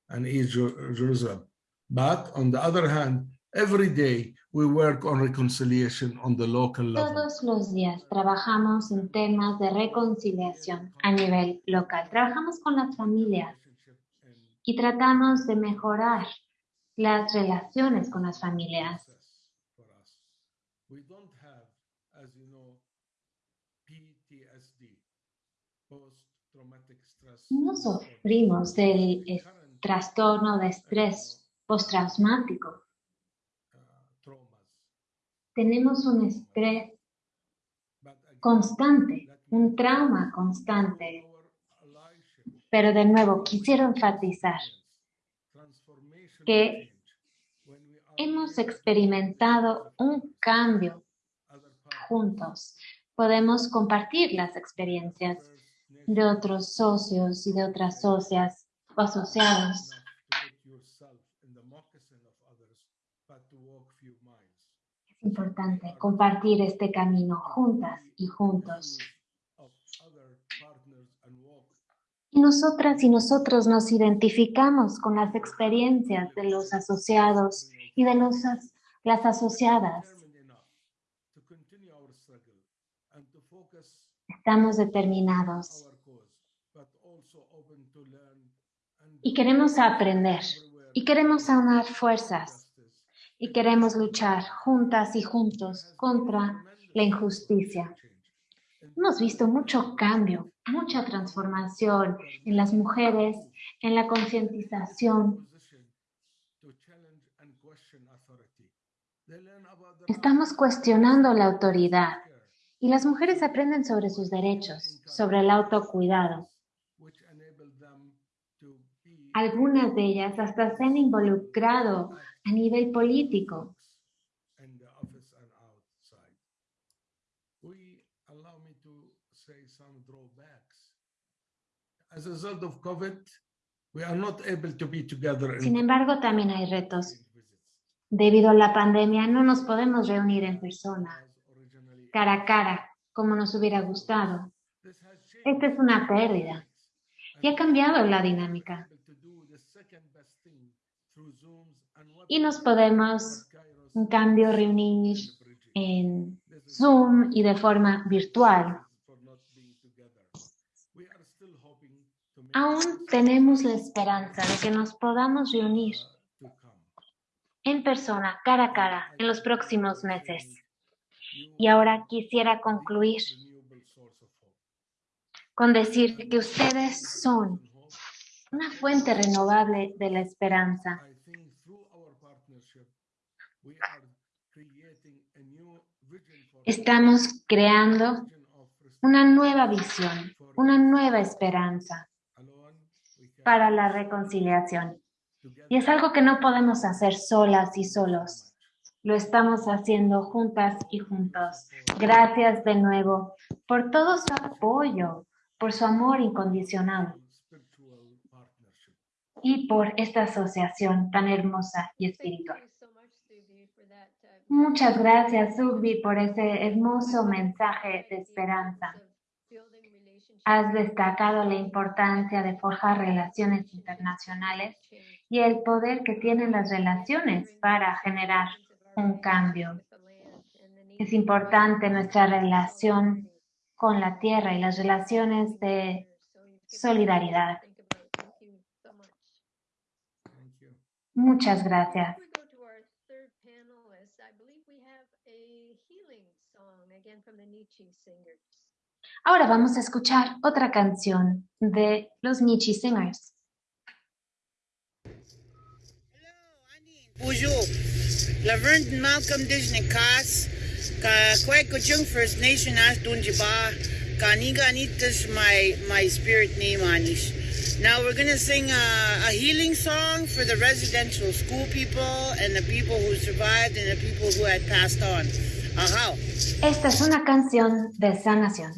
and East Jerusalem. But on the other hand, every day we work on reconciliation on the local level. Todos los días trabajamos en temas de reconciliación a nivel local. Trabajamos con las familias y tratamos de mejorar las relaciones con las familias. We don't have, as you know, PTSD, post-traumatic stress. No sufrimos del es- trastorno de estrés postraumático. Tenemos un estrés constante, un trauma constante. Pero de nuevo, quisiera enfatizar que hemos experimentado un cambio juntos. Podemos compartir las experiencias de otros socios y de otras socias o asociados. Es importante compartir este camino juntas y juntos. Y nosotras y nosotros nos identificamos con las experiencias de los asociados y de los, as- las asociadas. Estamos determinados y queremos aprender y queremos aunar fuerzas y queremos luchar juntas y juntos contra la injusticia. Hemos visto mucho cambio, mucha transformación en las mujeres, en la concientización. Estamos cuestionando la autoridad y las mujeres aprenden sobre sus derechos, sobre el autocuidado algunas de ellas hasta se han involucrado a nivel político. Sin embargo, también hay retos. Debido a la pandemia, no nos podemos reunir en persona, cara a cara, como nos hubiera gustado. Esta es una pérdida. Y ha cambiado la dinámica. Y nos podemos, en cambio, reunir en Zoom y de forma virtual. Aún tenemos la esperanza de que nos podamos reunir en persona, cara a cara, en los próximos meses. Y ahora quisiera concluir con decir que ustedes son una fuente renovable de la esperanza. Estamos creando una nueva visión, una nueva esperanza para la reconciliación. Y es algo que no podemos hacer solas y solos. Lo estamos haciendo juntas y juntos. Gracias de nuevo por todo su apoyo, por su amor incondicional. Y por esta asociación tan hermosa y espiritual. uh, Muchas gracias, Subbi, por ese hermoso mensaje de esperanza. Has destacado la importancia de forjar relaciones internacionales y el poder que tienen las relaciones para generar un cambio. Es importante nuestra relación con la tierra y las relaciones de solidaridad. Thank you. Muchas gracias. Before we go to our third panelist, I believe we have a healing song again from the Nietzsche Singers. Ahora vamos a escuchar otra canción de los Nietzsche Singers. Bonjour. Laverne Malcolm Disney Kas. Ka kwek ko jung First Nation as dunjiba. Ka niga nitas my my spirit name anish. Now we're gonna sing a, a healing song for the residential school people and the people who survived and the people who had passed on. Aha. Esta es una canción de sanación.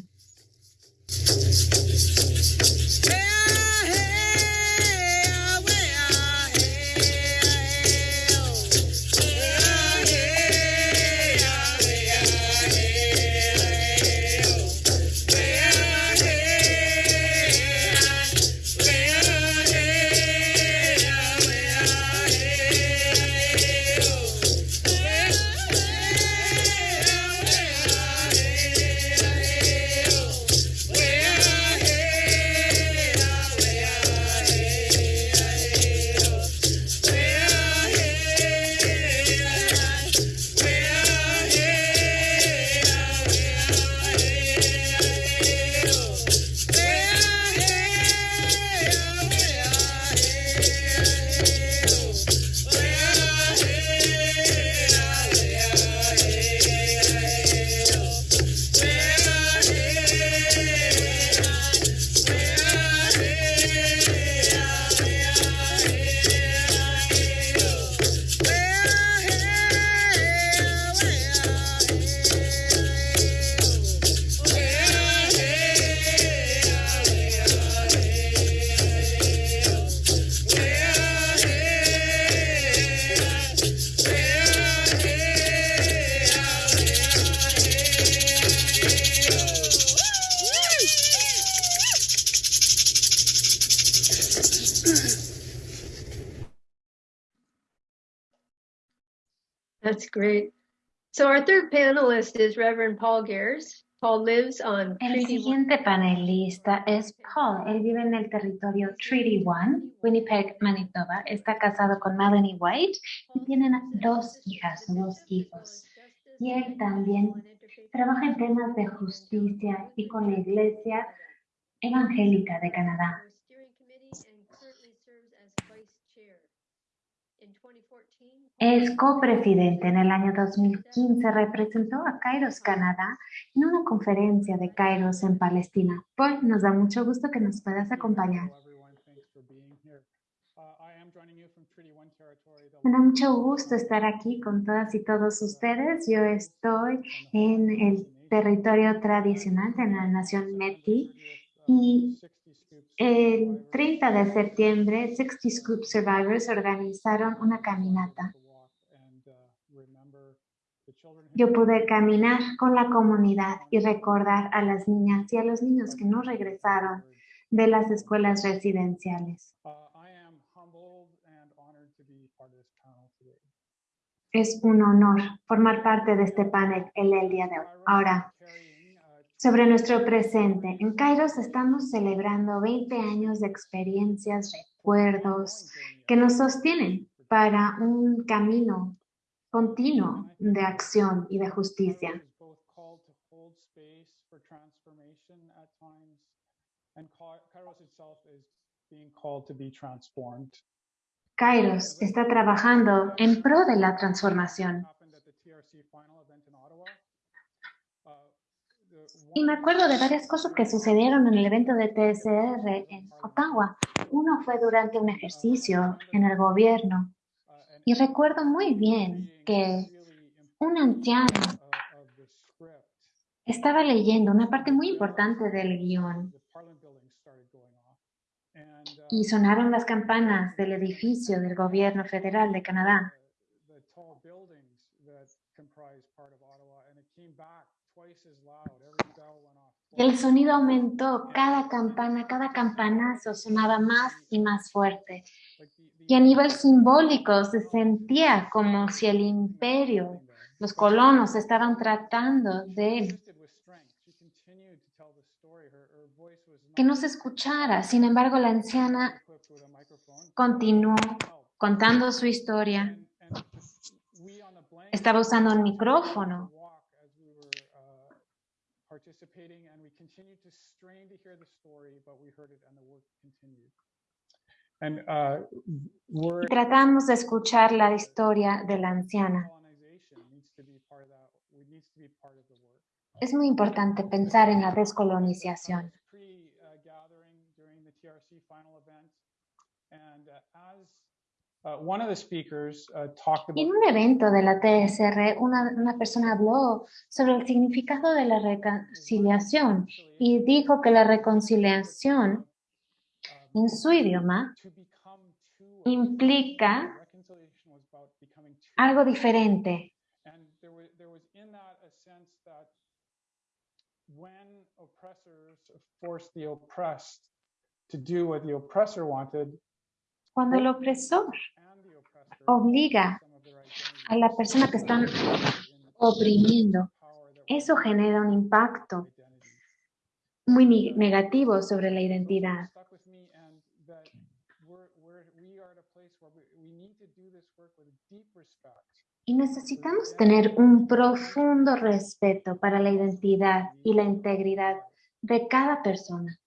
Panelist is Reverend Paul Gears. Paul lives on El Treaty One. siguiente panelista es Paul. Él vive en el territorio Treaty One, Winnipeg, Manitoba. Está casado con Melanie White y tienen dos hijas, dos hijos. Y él también trabaja en temas de justicia y con la Iglesia Evangélica de Canadá. Es copresidente. En el año 2015 representó a Kairos, Canadá, en una conferencia de Kairos en Palestina. Paul, nos da mucho gusto que nos puedas acompañar. Me da mucho gusto estar aquí con todas y todos ustedes. Yo estoy en el territorio tradicional de la nación Métis y el 30 de septiembre 60 Scoop Survivors organizaron una caminata. Yo pude caminar con la comunidad y recordar a las niñas y a los niños que no regresaron de las escuelas residenciales. Es un honor formar parte de este panel el, día de hoy. Ahora, sobre nuestro presente. En Kairos estamos celebrando 20 años de experiencias, recuerdos que nos sostienen para un camino continuo de acción y de justicia. Kairos está trabajando en pro de la transformación. Y me acuerdo de varias cosas que sucedieron en el evento de TSR en Ottawa. Uno fue durante un ejercicio en el gobierno. Y recuerdo muy bien que un anciano estaba leyendo una parte muy importante del guion. Y sonaron las campanas del edificio del gobierno federal de Canadá. El sonido aumentó, cada campana, cada campanazo sonaba más y más fuerte. Y a nivel simbólico se sentía como si el imperio, los colonos estaban tratando de que no se escuchara. Sin embargo, la anciana continuó contando su historia. Estaba usando un micrófono and uh, we're, Tratamos de escuchar la historia de la anciana. Es muy importante pensar en la descolonización. En un evento de la TSR, una, una, persona habló sobre el significado de la reconciliación y dijo que la reconciliación en su idioma implica algo diferente. Cuando el opresor obliga a la persona que están oprimiendo, eso genera un impacto muy negativo sobre la identidad. Y necesitamos tener un profundo respeto para la identidad y la integridad de cada persona.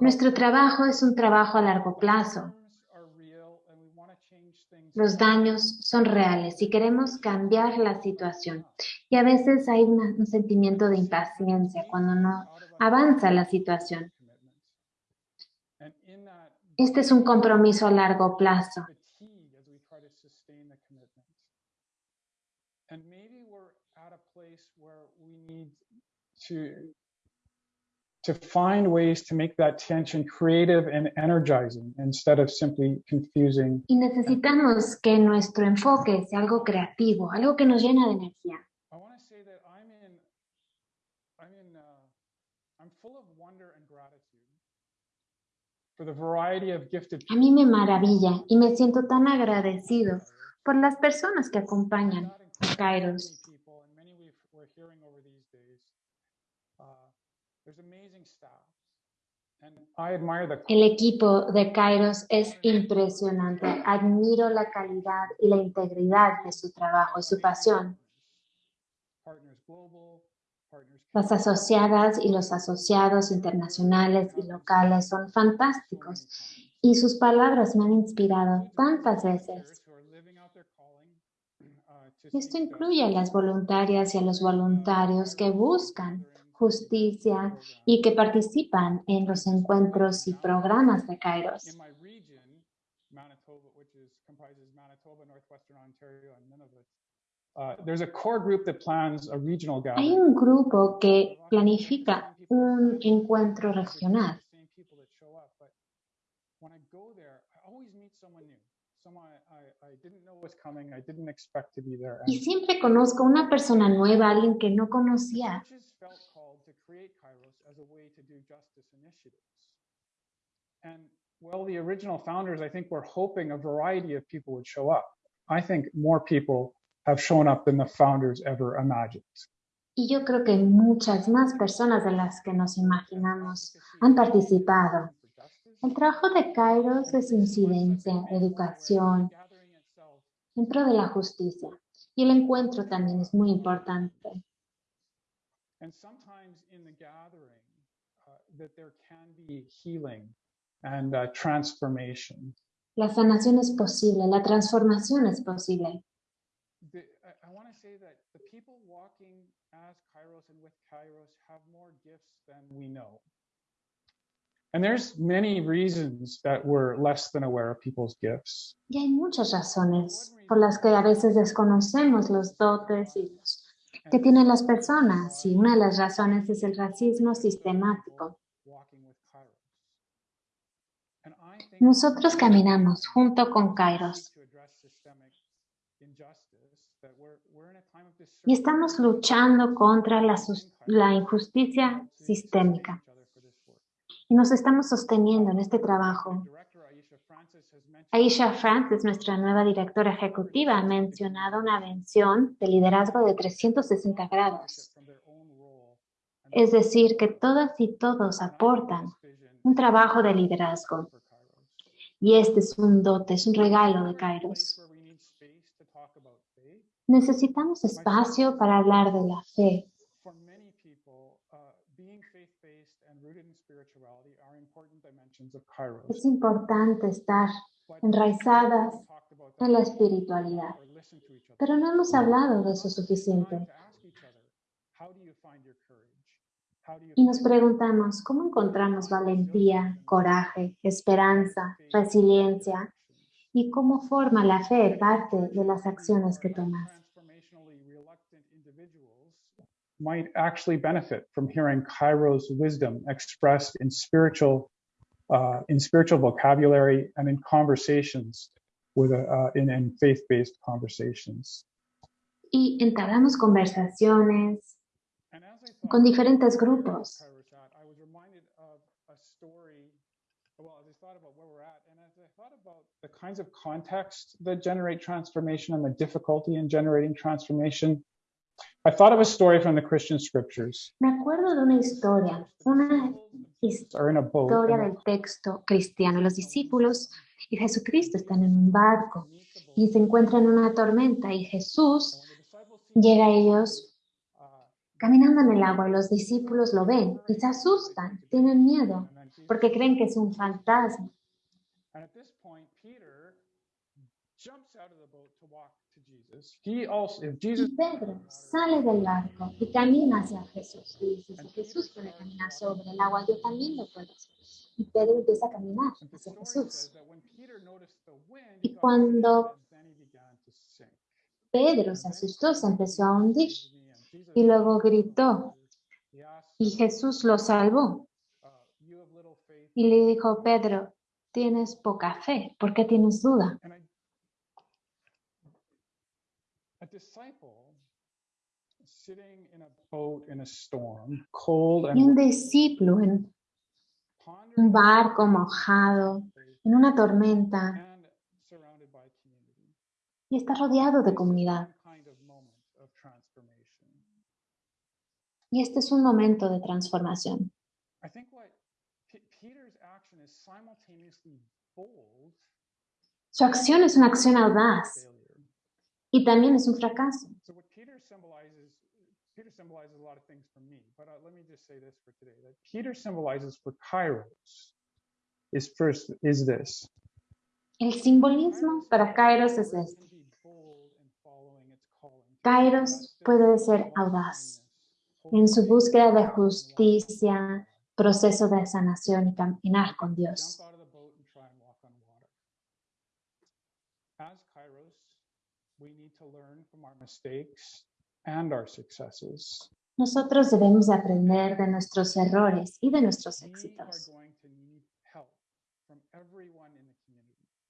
Nuestro trabajo es un trabajo a largo plazo. Los daños son reales y queremos cambiar la situación. Y a veces hay un sentimiento de impaciencia cuando no avanza la situación. Este es un compromiso a largo plazo. To find ways to make that tension creative and energizing instead of simply confusing. Y necesitamos que nuestro enfoque sea algo creativo, algo que nos llena de energía. I want to say that I'm in, I'm in, uh, I'm full of wonder and gratitude for the variety of gifted. A mí me maravilla y me siento tan agradecido por las personas que acompañan a Kairos. El equipo de Kairos es impresionante. Admiro la calidad y la integridad de su trabajo y su pasión. Las asociadas y los asociados internacionales y locales son fantásticos y sus palabras me han inspirado tantas veces. Esto incluye a las voluntarias y a los voluntarios que buscan justicia y que participan en los encuentros y programas de Kairos. comprises Manitoba, Northwestern Ontario, and Nunavut. There's a core group that plans a regional Hay un grupo que planifica un encuentro regional. Y siempre conozco una persona nueva, alguien que no conocía. Create Kairos as a way to do justice initiatives. And well, the original founders, I think, were hoping a variety of people would show up. I think more people have shown up than the founders ever imagined. Y yo creo que muchas más personas de las que nos imaginamos han participado. El trabajo de Kairos es incidencia, educación, pro de la justicia. Y el encuentro también es muy importante. And sometimes in the gathering, uh, that there can be healing and uh, transformation. La sanación es posible, la transformación es posible. The, I, I want to say that the people walking as Kairos and with Kairos have more gifts than we know. And there's many reasons that we're less than aware of people's gifts. Y hay muchas razones por las que a veces desconocemos los dotes y los que tienen las personas. Y una de las razones es el racismo sistemático. Nosotros caminamos junto con Kairos y estamos luchando contra la, la injusticia sistémica. Y nos estamos sosteniendo en este trabajo. Director Aisha Francis has mentioned Aisha Francis, nuestra nueva directora ejecutiva, ha mencionado una mención de liderazgo de 360 grados. Es decir, que todas y todos aportan un trabajo de liderazgo. Y este es un dote, es un regalo de Kairos. Necesitamos espacio para hablar de la fe. Es importante estar enraizadas en la espiritualidad, pero no hemos hablado de eso suficiente. Y nos preguntamos, ¿cómo encontramos valentía, coraje, esperanza, resiliencia? ¿Y cómo forma la fe parte de las acciones que tomas? might actually benefit from hearing Kairos wisdom expressed in spiritual, uh, in spiritual vocabulary and in conversations with, a, uh, in, in faith-based conversations. Y entablamos conversaciones I con diferentes grupos. Kairos at, I was reminded of a story. Well, as I thought about where we're at, and as I thought about the kinds of context that generate transformation and the difficulty in generating transformation, I thought of a story from the Christian scriptures. Me acuerdo de una historia, una Historia and del texto cristiano. Los discípulos y Jesucristo están en un barco y se encuentran en una tormenta y Jesús llega a ellos caminando en el agua y los discípulos lo ven y se asustan, tienen miedo porque creen que es un fantasma. Y Pedro sale del barco y camina hacia Jesús. Y dice, si Jesús puede caminar sobre el agua, yo también lo puedo hacer. Y Pedro empieza a caminar hacia Jesús. Y cuando. Pedro se asustó, se empezó a hundir y luego gritó y Jesús lo salvó uh, you have little faith. y le dijo, Pedro, tienes poca fe, ¿por qué tienes duda? And I, a disciple sitting in a boat in a storm, cold Y un discípulo en un barco mojado, en una tormenta, y está rodeado de comunidad. Y este es un momento de transformación. I think what P- Peter's action is simultaneously bold Su acción es una acción audaz. Y también es un fracaso. So what Peter symbolizes, Peter symbolizes a lot of things for me, but uh, let me just say this for today: that Peter symbolizes for Kairos is first is this. El simbolismo para Kairos es este. Kairos puede ser audaz en su búsqueda de justicia, proceso de sanación y caminar con Dios. Jump out of the boat and try and walk on water. As to learn from our mistakes and our successes. Nosotros debemos aprender de nuestros errores y de nuestros éxitos.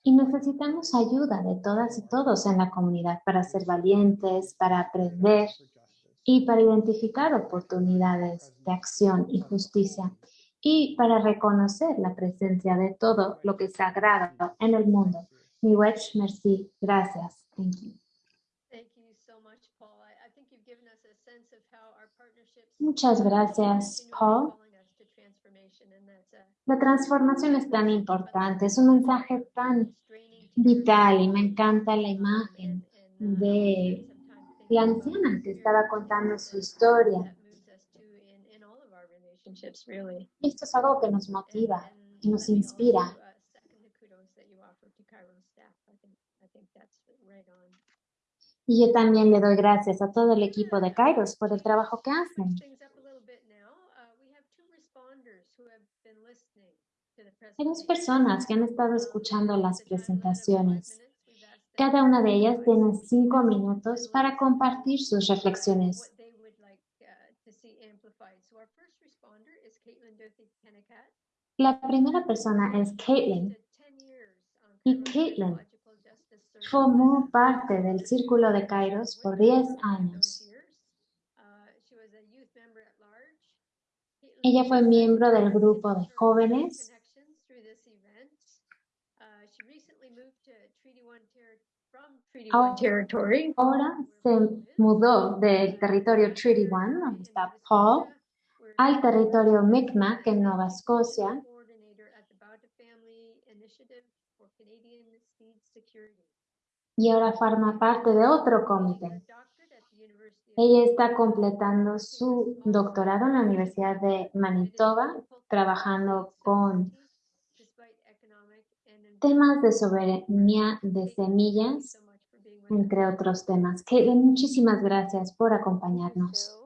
Y necesitamos ayuda de todas y todos en la comunidad para ser valientes, para aprender y para identificar oportunidades de acción y justicia y para reconocer la presencia de todo lo que es sagrado en el mundo. Miwech, merci, gracias. Thank you. Thank you so much, Paul. I, I think you've given us a sense of how our partnerships Muchas gracias, Paul. La transformación es tan importante, es un mensaje tan vital y me encanta la imagen de la anciana que estaba contando su historia. esto es algo que nos motiva y nos inspira. also, uh, second the kudos that you offered to Chiron staff. I think I think that's right on. Y yo también le doy gracias a todo el equipo de Kairos por el trabajo que hacen. Hay dos personas que han estado escuchando las presentaciones. Cada una de ellas tiene cinco minutos para compartir sus reflexiones. La primera persona es Caitlin. Did 10 years on Y Caitlin. Formó parte del Círculo de Kairos por 10 años. Ella fue miembro del grupo de jóvenes. Ahora se mudó del territorio Treaty One, donde está Paul, al territorio Mi'kmaq en Nueva Escocia y ahora forma parte de otro comité. Ella está completando su doctorado en la Universidad de Manitoba, trabajando con temas de soberanía de semillas, entre otros temas. Caitlin, muchísimas gracias por acompañarnos.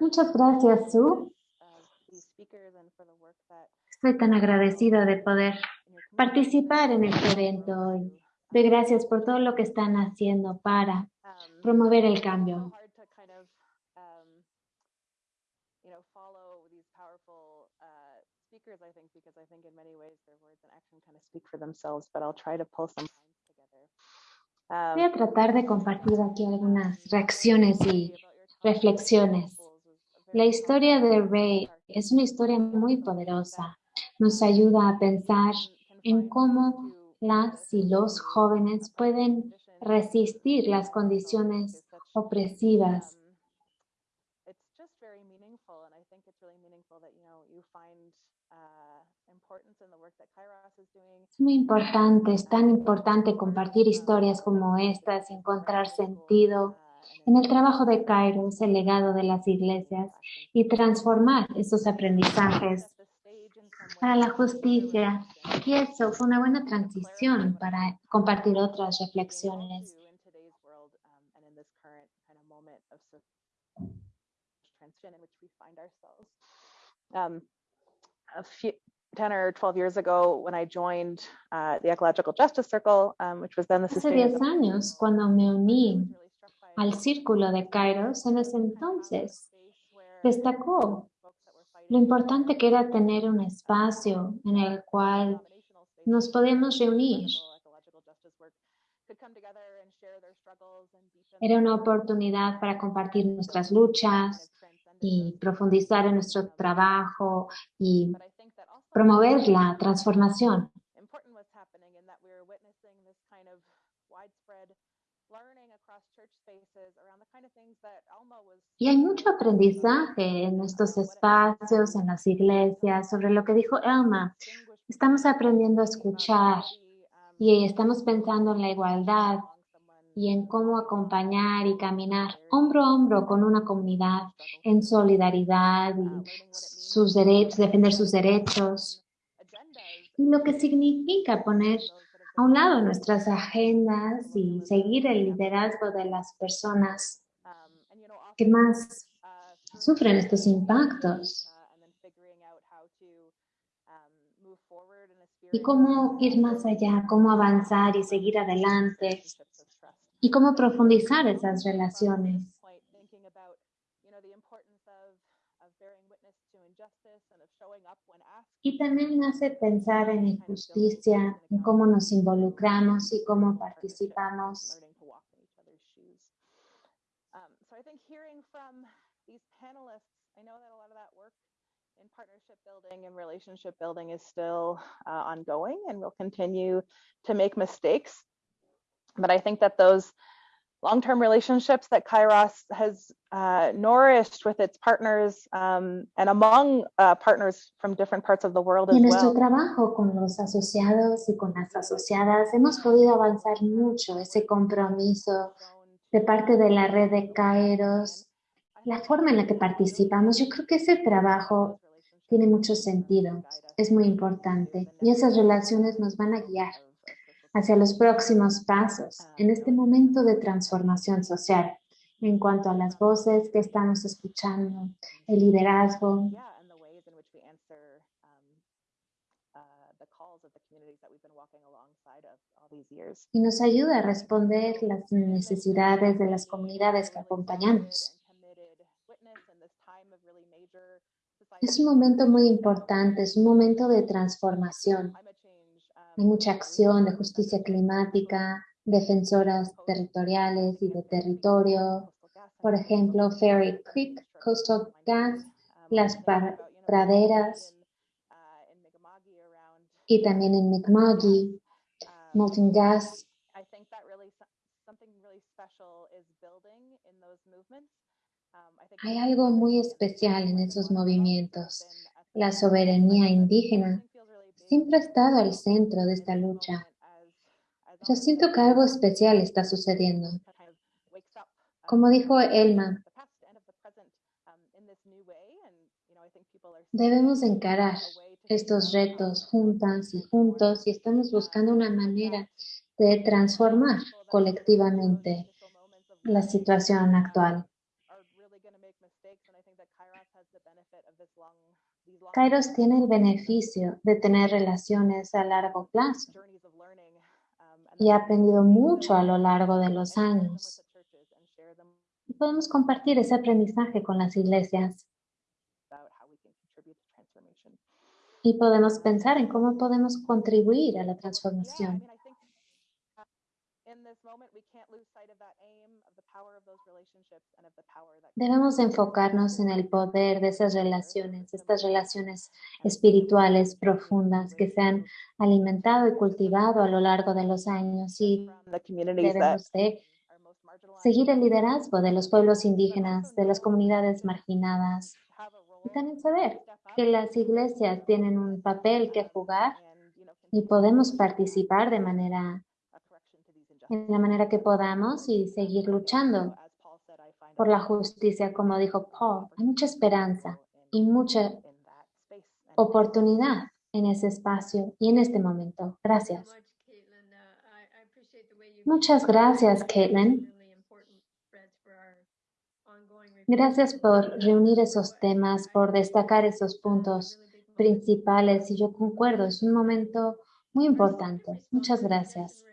Muchas gracias, Sue. Estoy tan agradecida de poder participar en este evento hoy. Doy gracias por todo lo que están haciendo para um, promover el cambio. Voy a tratar de compartir aquí algunas reacciones y reflexiones. La historia de Ray es una historia muy poderosa. Nos ayuda a pensar en cómo las y los jóvenes pueden resistir las condiciones opresivas. It's just very meaningful, and I think it's really meaningful that you know you find importance in the work that Kairos is doing. Es muy importante, es tan importante compartir historias como estas y encontrar sentido en el trabajo de Kairos, el legado de las iglesias y transformar esos aprendizajes para la justicia. Y eso fue una buena transición para compartir otras reflexiones. um, a few, 10 or 12 years ago, when I joined uh, the Ecological Justice Circle, um, which was then the Hace 10 Sustainability años, cuando me uní al círculo de Kairos, en ese entonces destacó folks that were fighting lo importante que era tener un espacio en el cual nos podemos for reunir. Era una oportunidad para compartir nuestras luchas y profundizar en nuestro trabajo y promover la transformación. Y hay mucho aprendizaje en estos espacios, en las iglesias, sobre lo que dijo Elma. Estamos aprendiendo a escuchar y estamos pensando en la igualdad y en cómo acompañar y caminar hombro a hombro con una comunidad en solidaridad y sus derechos, defender sus derechos. Y lo que significa poner a un lado nuestras agendas y seguir el liderazgo de las personas que más sufren estos impactos. y cómo ir más allá, cómo avanzar y seguir adelante y cómo profundizar esas relaciones. Point, thinking about, you know, the importance of, of bearing witness to injustice and of showing up when asked. Y también me hace pensar en injusticia, en cómo nos involucramos y cómo participamos. learning to walk in each other's shoes. Um, so I think hearing from these panelists, I know that a lot of that work in partnership building and relationship building is still uh, ongoing and we'll continue to make mistakes. But I think that those long-term relationships that Kairos has uh, nourished with its partners um, and among uh, partners from different parts of the world Y as en nuestro well. trabajo con los asociados y con las asociadas hemos podido avanzar mucho ese compromiso de parte de la red de Kairos, la forma en la que participamos. Yo creo que ese trabajo tiene mucho sentido, es muy importante y esas relaciones nos van a guiar hacia los próximos pasos en este momento de transformación social en cuanto a las voces que estamos escuchando, el liderazgo, um, uh, y nos ayuda a responder las necesidades de las comunidades que acompañamos. Es un momento muy importante, es un momento de transformación. Hay mucha acción de justicia climática, defensoras territoriales y de territorio, por ejemplo, Ferry Creek, Coastal Gas, las pra- praderas y también en Mi'kmaq, Molten Gas. Hay algo muy especial en esos movimientos. La soberanía indígena siempre ha estado al centro de esta lucha. Yo siento que algo especial está sucediendo. Como dijo Elma, debemos encarar estos retos juntas y juntos y estamos buscando una manera de transformar colectivamente la situación actual. Kairos tiene el beneficio de tener relaciones a largo plazo y ha aprendido mucho a lo largo de los años. Podemos compartir ese aprendizaje con las iglesias y podemos pensar en cómo podemos contribuir a la transformación. Debemos enfocarnos en el poder de esas relaciones, estas relaciones espirituales profundas que se han alimentado y cultivado a lo largo de los años y debemos de seguir el liderazgo de los pueblos indígenas, de las comunidades marginadas y también saber que las iglesias tienen un papel que jugar y podemos participar de manera a correction to these en la manera que podamos y seguir luchando por la justicia, como dijo Paul. Hay mucha esperanza y mucha oportunidad en ese espacio y en este momento. Gracias. Muchas gracias, Caitlin. Gracias por reunir esos temas, por destacar esos puntos principales y yo concuerdo, es un momento muy importante. Muchas gracias.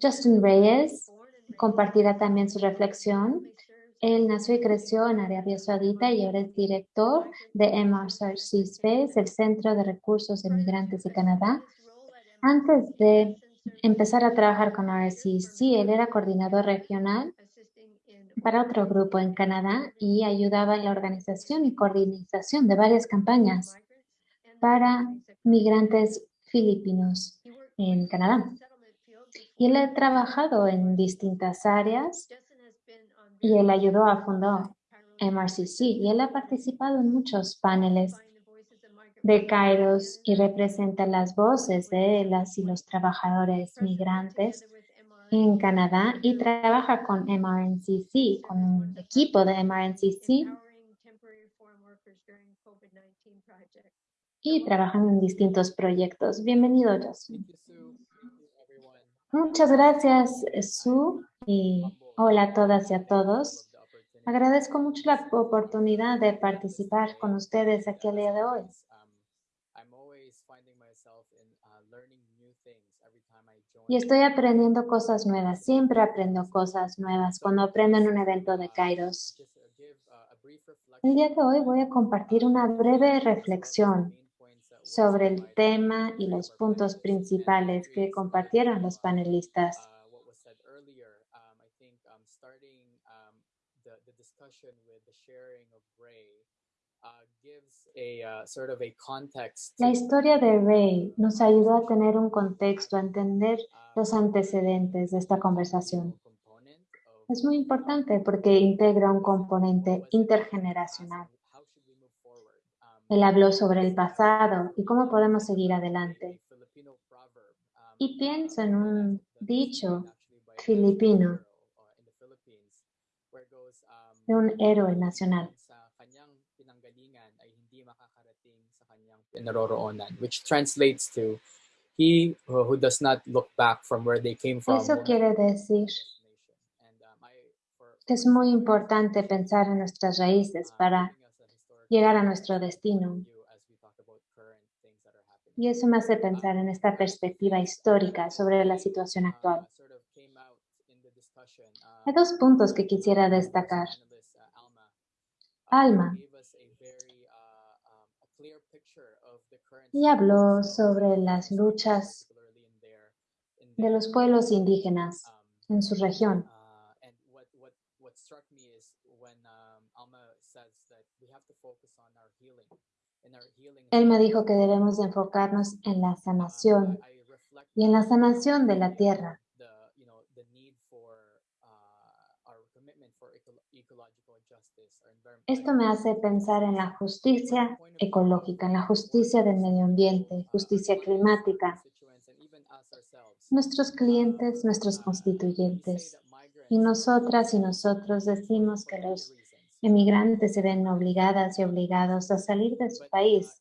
Justin Reyes compartirá también su reflexión. Él nació y creció en Arabia Saudita y ahora es director de MRCC Space, el Centro de Recursos de Migrantes de Canadá. Antes de empezar a trabajar con RCC, él era coordinador regional para otro grupo en Canadá y ayudaba en la organización y coordinación de varias campañas para migrantes filipinos en Canadá. Y él ha trabajado en distintas áreas y él ayudó a fundar MRCC y él ha participado en muchos paneles de Kairos y representa las voces de las y los trabajadores migrantes en Canadá y trabaja con MRNCC, con un equipo de MRNCC y trabajan en distintos proyectos. Bienvenido, Justin. Muchas gracias, Sue, y hola a todas y a todos. Agradezco mucho la oportunidad de participar con ustedes aquí el día de hoy. Y estoy aprendiendo cosas nuevas, siempre aprendo cosas nuevas cuando aprendo en un evento de Kairos. El día de hoy voy a compartir una breve reflexión sobre el tema y los puntos principales que compartieron los panelistas. La historia de Ray nos ayudó a tener un contexto, a entender los antecedentes de esta conversación. Es muy importante porque integra un componente intergeneracional. Él habló sobre el pasado y cómo podemos seguir adelante. Y pienso en un dicho filipino de un héroe nacional. which translates to he who does not look back from where they came from. Eso quiere decir que es muy importante pensar en nuestras raíces para llegar a nuestro destino. Y eso me hace pensar en esta perspectiva histórica sobre la situación actual. Hay dos puntos que quisiera destacar. Alma y habló sobre las luchas de los pueblos indígenas en su región. Él me dijo que debemos enfocarnos en la sanación y en la sanación de la tierra. Esto me hace pensar en la justicia ecológica, en la justicia del medio ambiente, justicia climática. Nuestros clientes, nuestros constituyentes. Y nosotras y nosotros decimos que los emigrantes se ven obligadas y obligados a salir de su país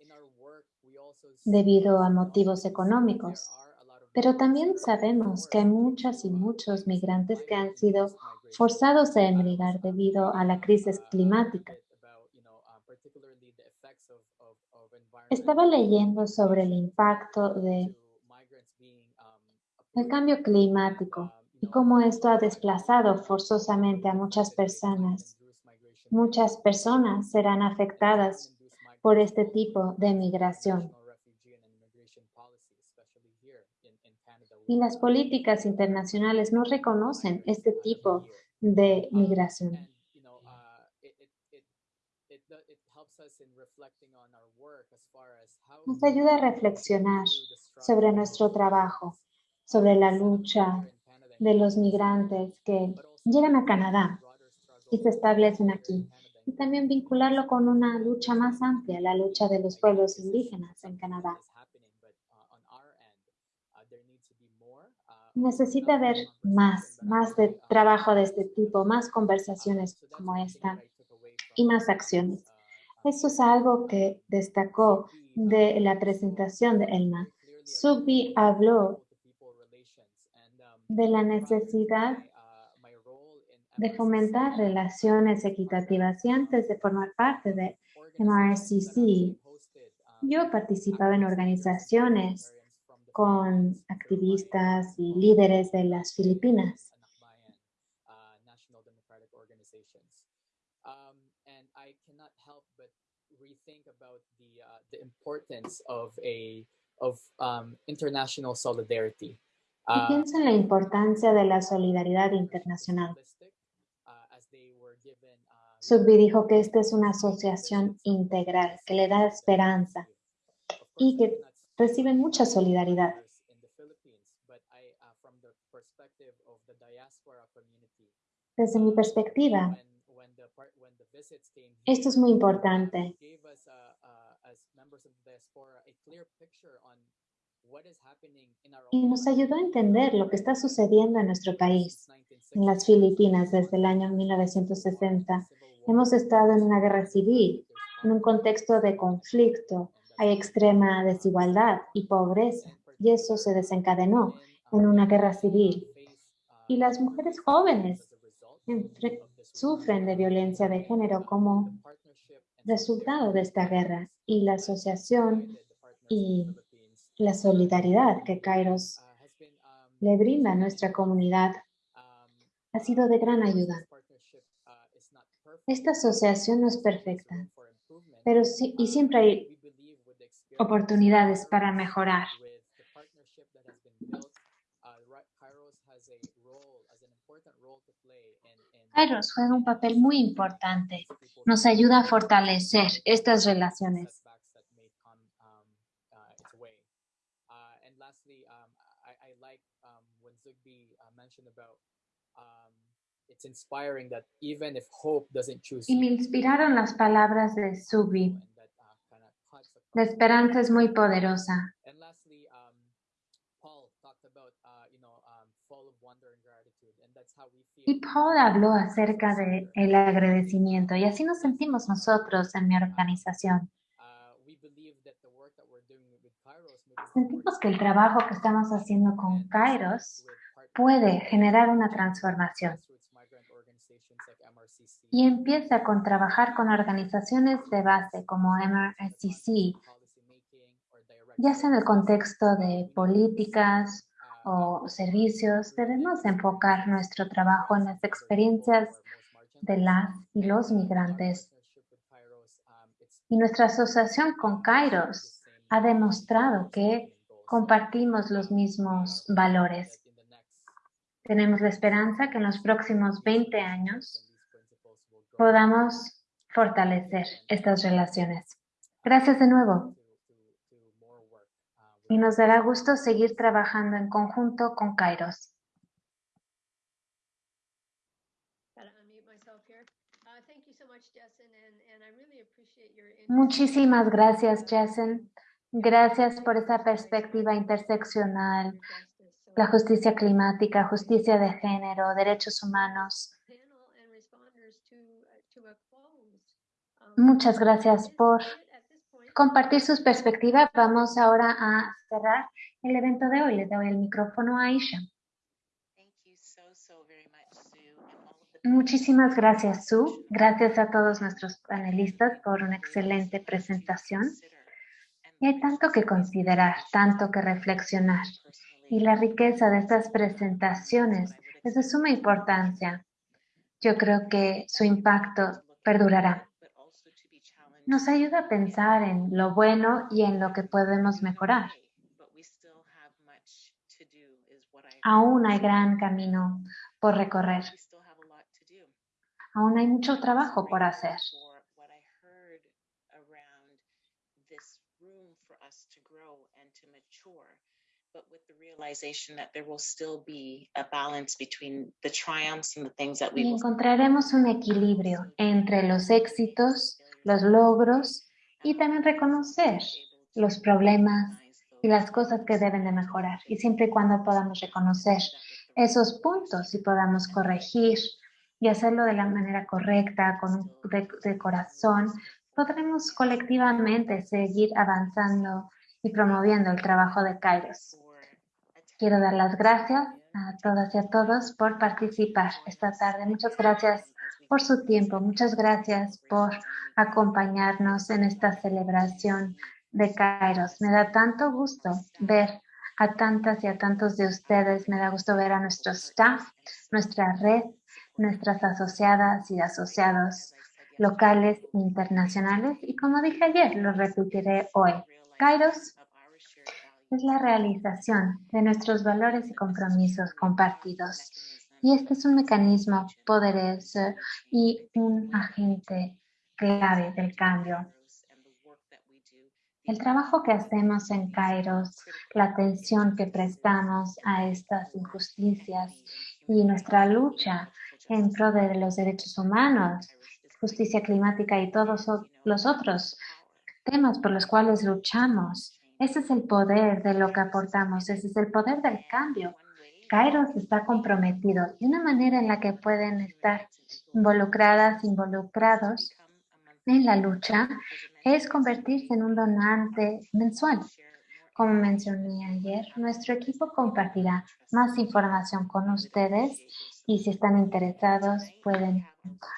debido a motivos económicos. Pero también sabemos que hay muchas y muchos migrantes que han sido forzados a emigrar debido a la crisis climática. Estaba leyendo sobre el impacto de el cambio climático y cómo esto ha desplazado forzosamente a muchas personas. Muchas personas serán afectadas por este tipo de migración. Y las políticas internacionales no reconocen este tipo de migración. Nos ayuda a reflexionar sobre nuestro trabajo, sobre la lucha de los migrantes que llegan a Canadá y se establecen aquí. Y también vincularlo con una lucha más amplia, la lucha de los pueblos indígenas en Canadá. necesita haber más, más de trabajo de este tipo, más conversaciones como esta y más acciones. Eso es algo que destacó de la presentación de Elma. Subi habló de la necesidad de fomentar relaciones equitativas y antes de formar parte de MRCC, yo participaba en organizaciones con activistas y líderes de las Filipinas. Y pienso en la importancia de la solidaridad internacional. Subbi dijo que esta es una asociación integral que le da esperanza y que reciben mucha solidaridad. Desde mi perspectiva, esto es muy importante. Y nos ayudó a entender lo que está sucediendo en nuestro país. En las Filipinas, desde el año 1960, hemos estado en una guerra civil, en un contexto de conflicto, hay extrema desigualdad y pobreza, y eso se desencadenó en una guerra civil. Y las mujeres jóvenes sufren de violencia de género como resultado de esta guerra. Y la asociación y la solidaridad que Kairos le brinda a nuestra comunidad ha sido de gran ayuda. Esta asociación no es perfecta, pero sí, y siempre hay oportunidades para mejorar. Kairos juega un papel muy importante. Nos ayuda a fortalecer estas relaciones. Y me inspiraron las palabras de Subi. La esperanza es muy poderosa. Y Paul habló acerca del el agradecimiento y así nos sentimos nosotros en mi organización. Sentimos que el trabajo que estamos haciendo con Kairos puede generar una transformación. Y empieza con trabajar con organizaciones de base como MRCC, ya sea en el contexto de políticas o servicios, debemos enfocar nuestro trabajo en las experiencias de las y los migrantes. Y nuestra asociación con Kairos ha demostrado que compartimos los mismos valores. Tenemos la esperanza que en los próximos 20 años podamos fortalecer estas relaciones. Gracias de nuevo. Y nos dará gusto seguir trabajando en conjunto con Kairos. Muchísimas gracias, Jason. Gracias por esa perspectiva interseccional, la justicia climática, justicia de género, derechos humanos. Muchas gracias por compartir sus perspectivas. Vamos ahora a cerrar el evento de hoy. Le doy el micrófono a Aisha. Muchísimas gracias, Sue. Gracias a todos nuestros panelistas por una excelente presentación. Y hay tanto que considerar, tanto que reflexionar. Y la riqueza de estas presentaciones es de suma importancia. Yo creo que su impacto perdurará nos ayuda a pensar en lo bueno y en lo que podemos mejorar. Aún hay gran camino por recorrer. Aún hay mucho trabajo por hacer. Y encontraremos un equilibrio entre los éxitos los logros y también reconocer los problemas y las cosas que deben de mejorar. Y siempre y cuando podamos reconocer esos puntos y podamos corregir y hacerlo de la manera correcta, con de, corazón, podremos colectivamente seguir avanzando y promoviendo el trabajo de Kairos. Quiero dar las gracias a todas y a todos por participar esta tarde. Muchas gracias por su tiempo. Muchas gracias por acompañarnos en esta celebración de Kairos. Me da tanto gusto ver a tantas y a tantos de ustedes. Me da gusto ver a nuestro staff, nuestra red, nuestras asociadas y asociados locales e internacionales. Y como dije ayer, lo repetiré hoy. Kairos es la realización de nuestros valores y compromisos compartidos y este es un mecanismo poderoso y un agente clave del cambio. El trabajo que hacemos en Kairos, la atención que prestamos a estas injusticias y nuestra lucha en pro de los derechos humanos, justicia climática y todos los otros temas por los cuales luchamos. Ese es el poder de lo que aportamos, ese es el poder del cambio Kairos está comprometido y una manera en la que pueden estar involucradas, involucrados en la lucha es convertirse en un donante mensual. Como mencioné ayer, nuestro equipo compartirá más información con ustedes Y si están interesados, pueden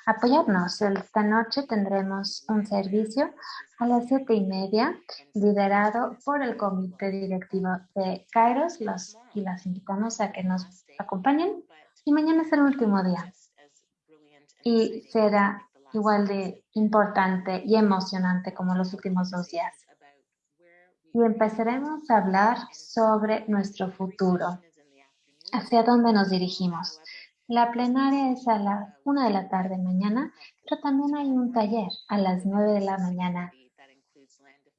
apoyarnos. Esta noche tendremos un servicio a las siete y media, liderado por el comité directivo de Kairos. Los, y las invitamos a que nos acompañen. Y mañana es el último día. Y será igual de importante y emocionante como los últimos dos días. Y empezaremos a hablar sobre nuestro futuro, hacia dónde nos dirigimos. La plenaria es a la una de la tarde mañana, pero también hay un taller a las nueve de la mañana.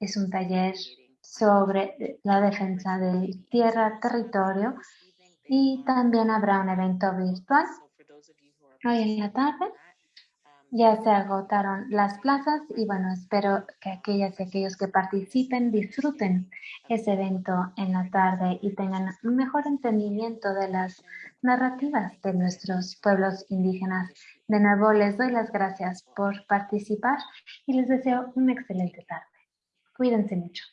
Es un taller sobre la defensa del tierra, territorio y también habrá un evento virtual. Hoy en la tarde ya se agotaron las plazas y bueno, espero que aquellas y aquellos que participen disfruten ese evento en la tarde y tengan un mejor entendimiento de las narrativas de nuestros pueblos indígenas. De nuevo, les doy las gracias por participar y les deseo una excelente tarde. Cuídense mucho.